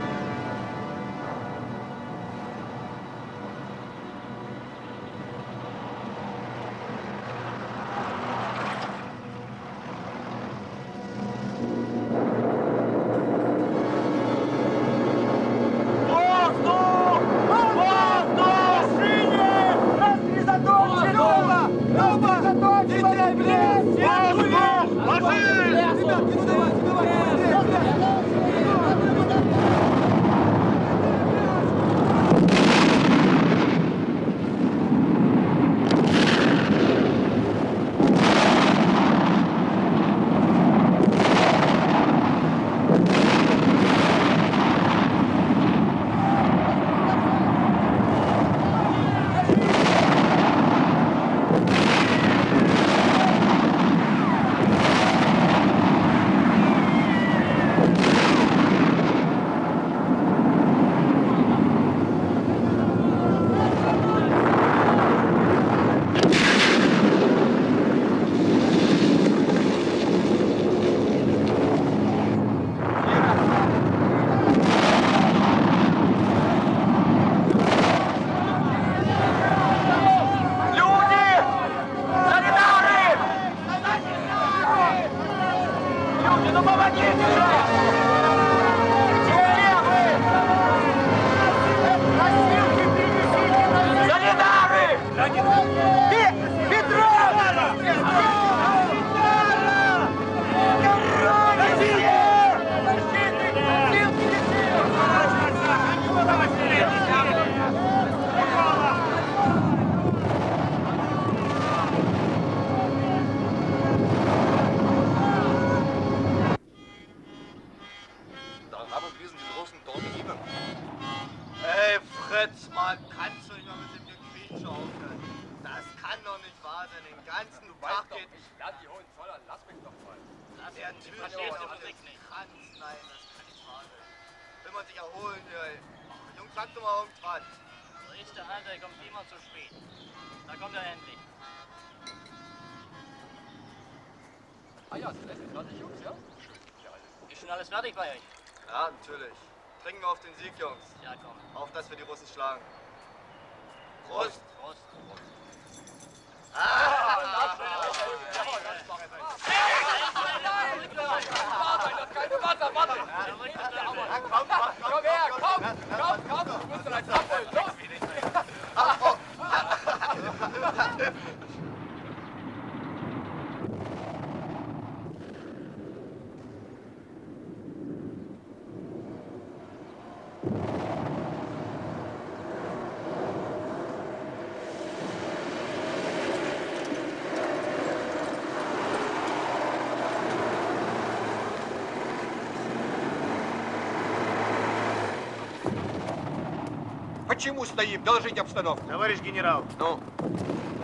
[SPEAKER 17] Почему стоим? Доложите обстановку.
[SPEAKER 15] Товарищ генерал.
[SPEAKER 17] Ну?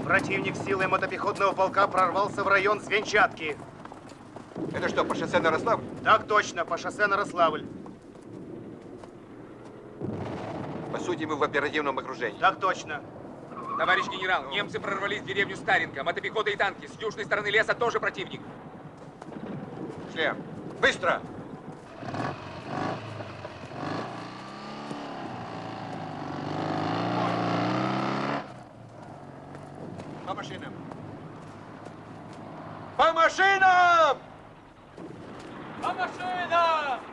[SPEAKER 15] Противник силой мотопехотного полка прорвался в район Свинчатки.
[SPEAKER 17] Это что, по шоссе на Рославль?
[SPEAKER 15] Так точно, по шоссе на Рославль.
[SPEAKER 17] По сути, мы в оперативном окружении.
[SPEAKER 15] Так точно.
[SPEAKER 16] Товарищ генерал, немцы прорвались в деревню Старенко. Мотопехота и танки. С южной стороны леса тоже противник.
[SPEAKER 17] Шлем. Быстро! Машинам! По машинам!
[SPEAKER 34] По машинам!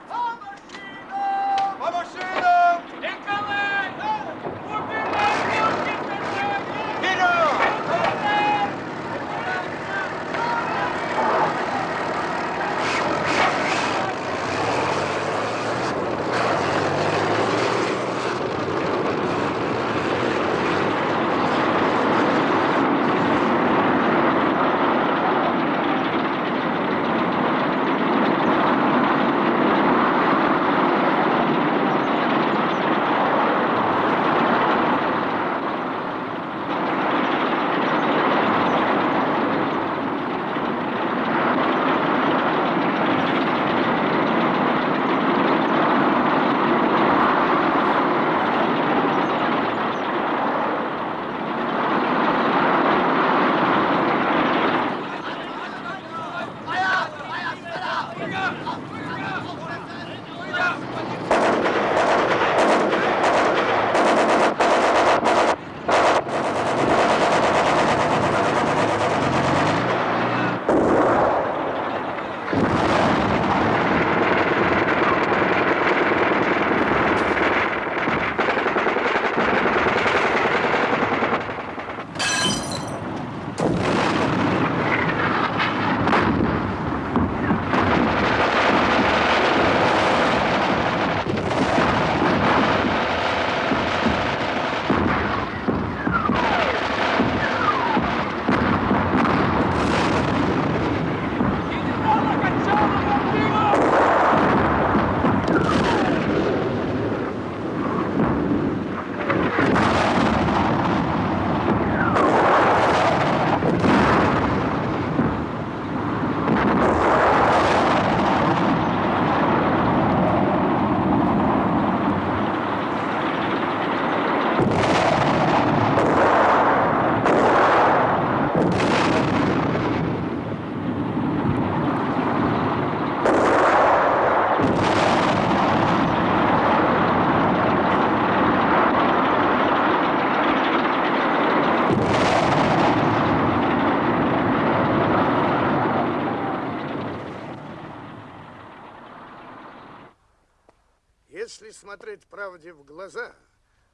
[SPEAKER 3] Смотреть правде в глаза,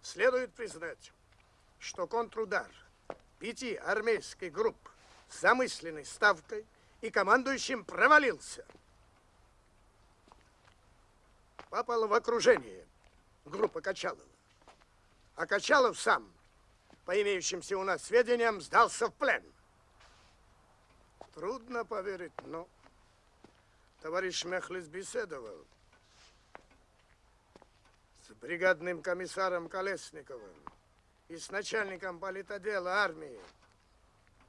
[SPEAKER 3] следует признать, что контрудар пяти армейских групп с замысленной ставкой и командующим провалился. Попала в окружение группа Качалова. А Качалов сам, по имеющимся у нас сведениям, сдался в плен. Трудно поверить, но товарищ Мехлис беседовал бригадным комиссаром Колесниковым и с начальником политотдела армии,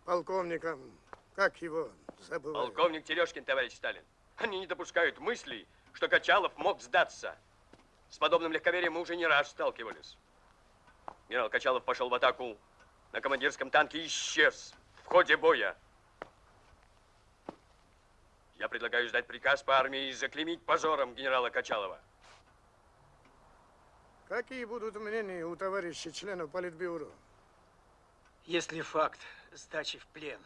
[SPEAKER 3] полковником, как его забываю.
[SPEAKER 16] Полковник Терешкин, товарищ Сталин. Они не допускают мыслей, что Качалов мог сдаться. С подобным легковерием мы уже не раз сталкивались. Генерал Качалов пошел в атаку на командирском танке исчез в ходе боя. Я предлагаю сдать приказ по армии и заклеймить позором генерала Качалова.
[SPEAKER 3] Какие будут мнения у товарища членов Политбюро?
[SPEAKER 35] Если факт сдачи в плен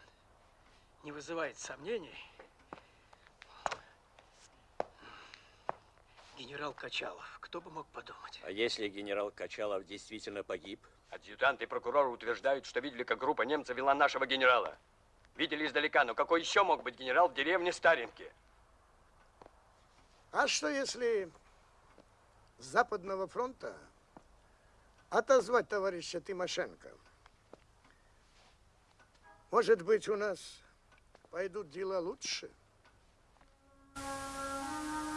[SPEAKER 35] не вызывает сомнений, генерал Качалов, кто бы мог подумать?
[SPEAKER 36] А если генерал Качалов действительно погиб?
[SPEAKER 16] Адъютант и прокурор утверждают, что видели, как группа немцев вела нашего генерала. Видели издалека, но какой еще мог быть генерал в деревне Старенки?
[SPEAKER 3] А что если Западного фронта отозвать товарища Тимошенко. Может быть, у нас пойдут дела лучше? Thank you.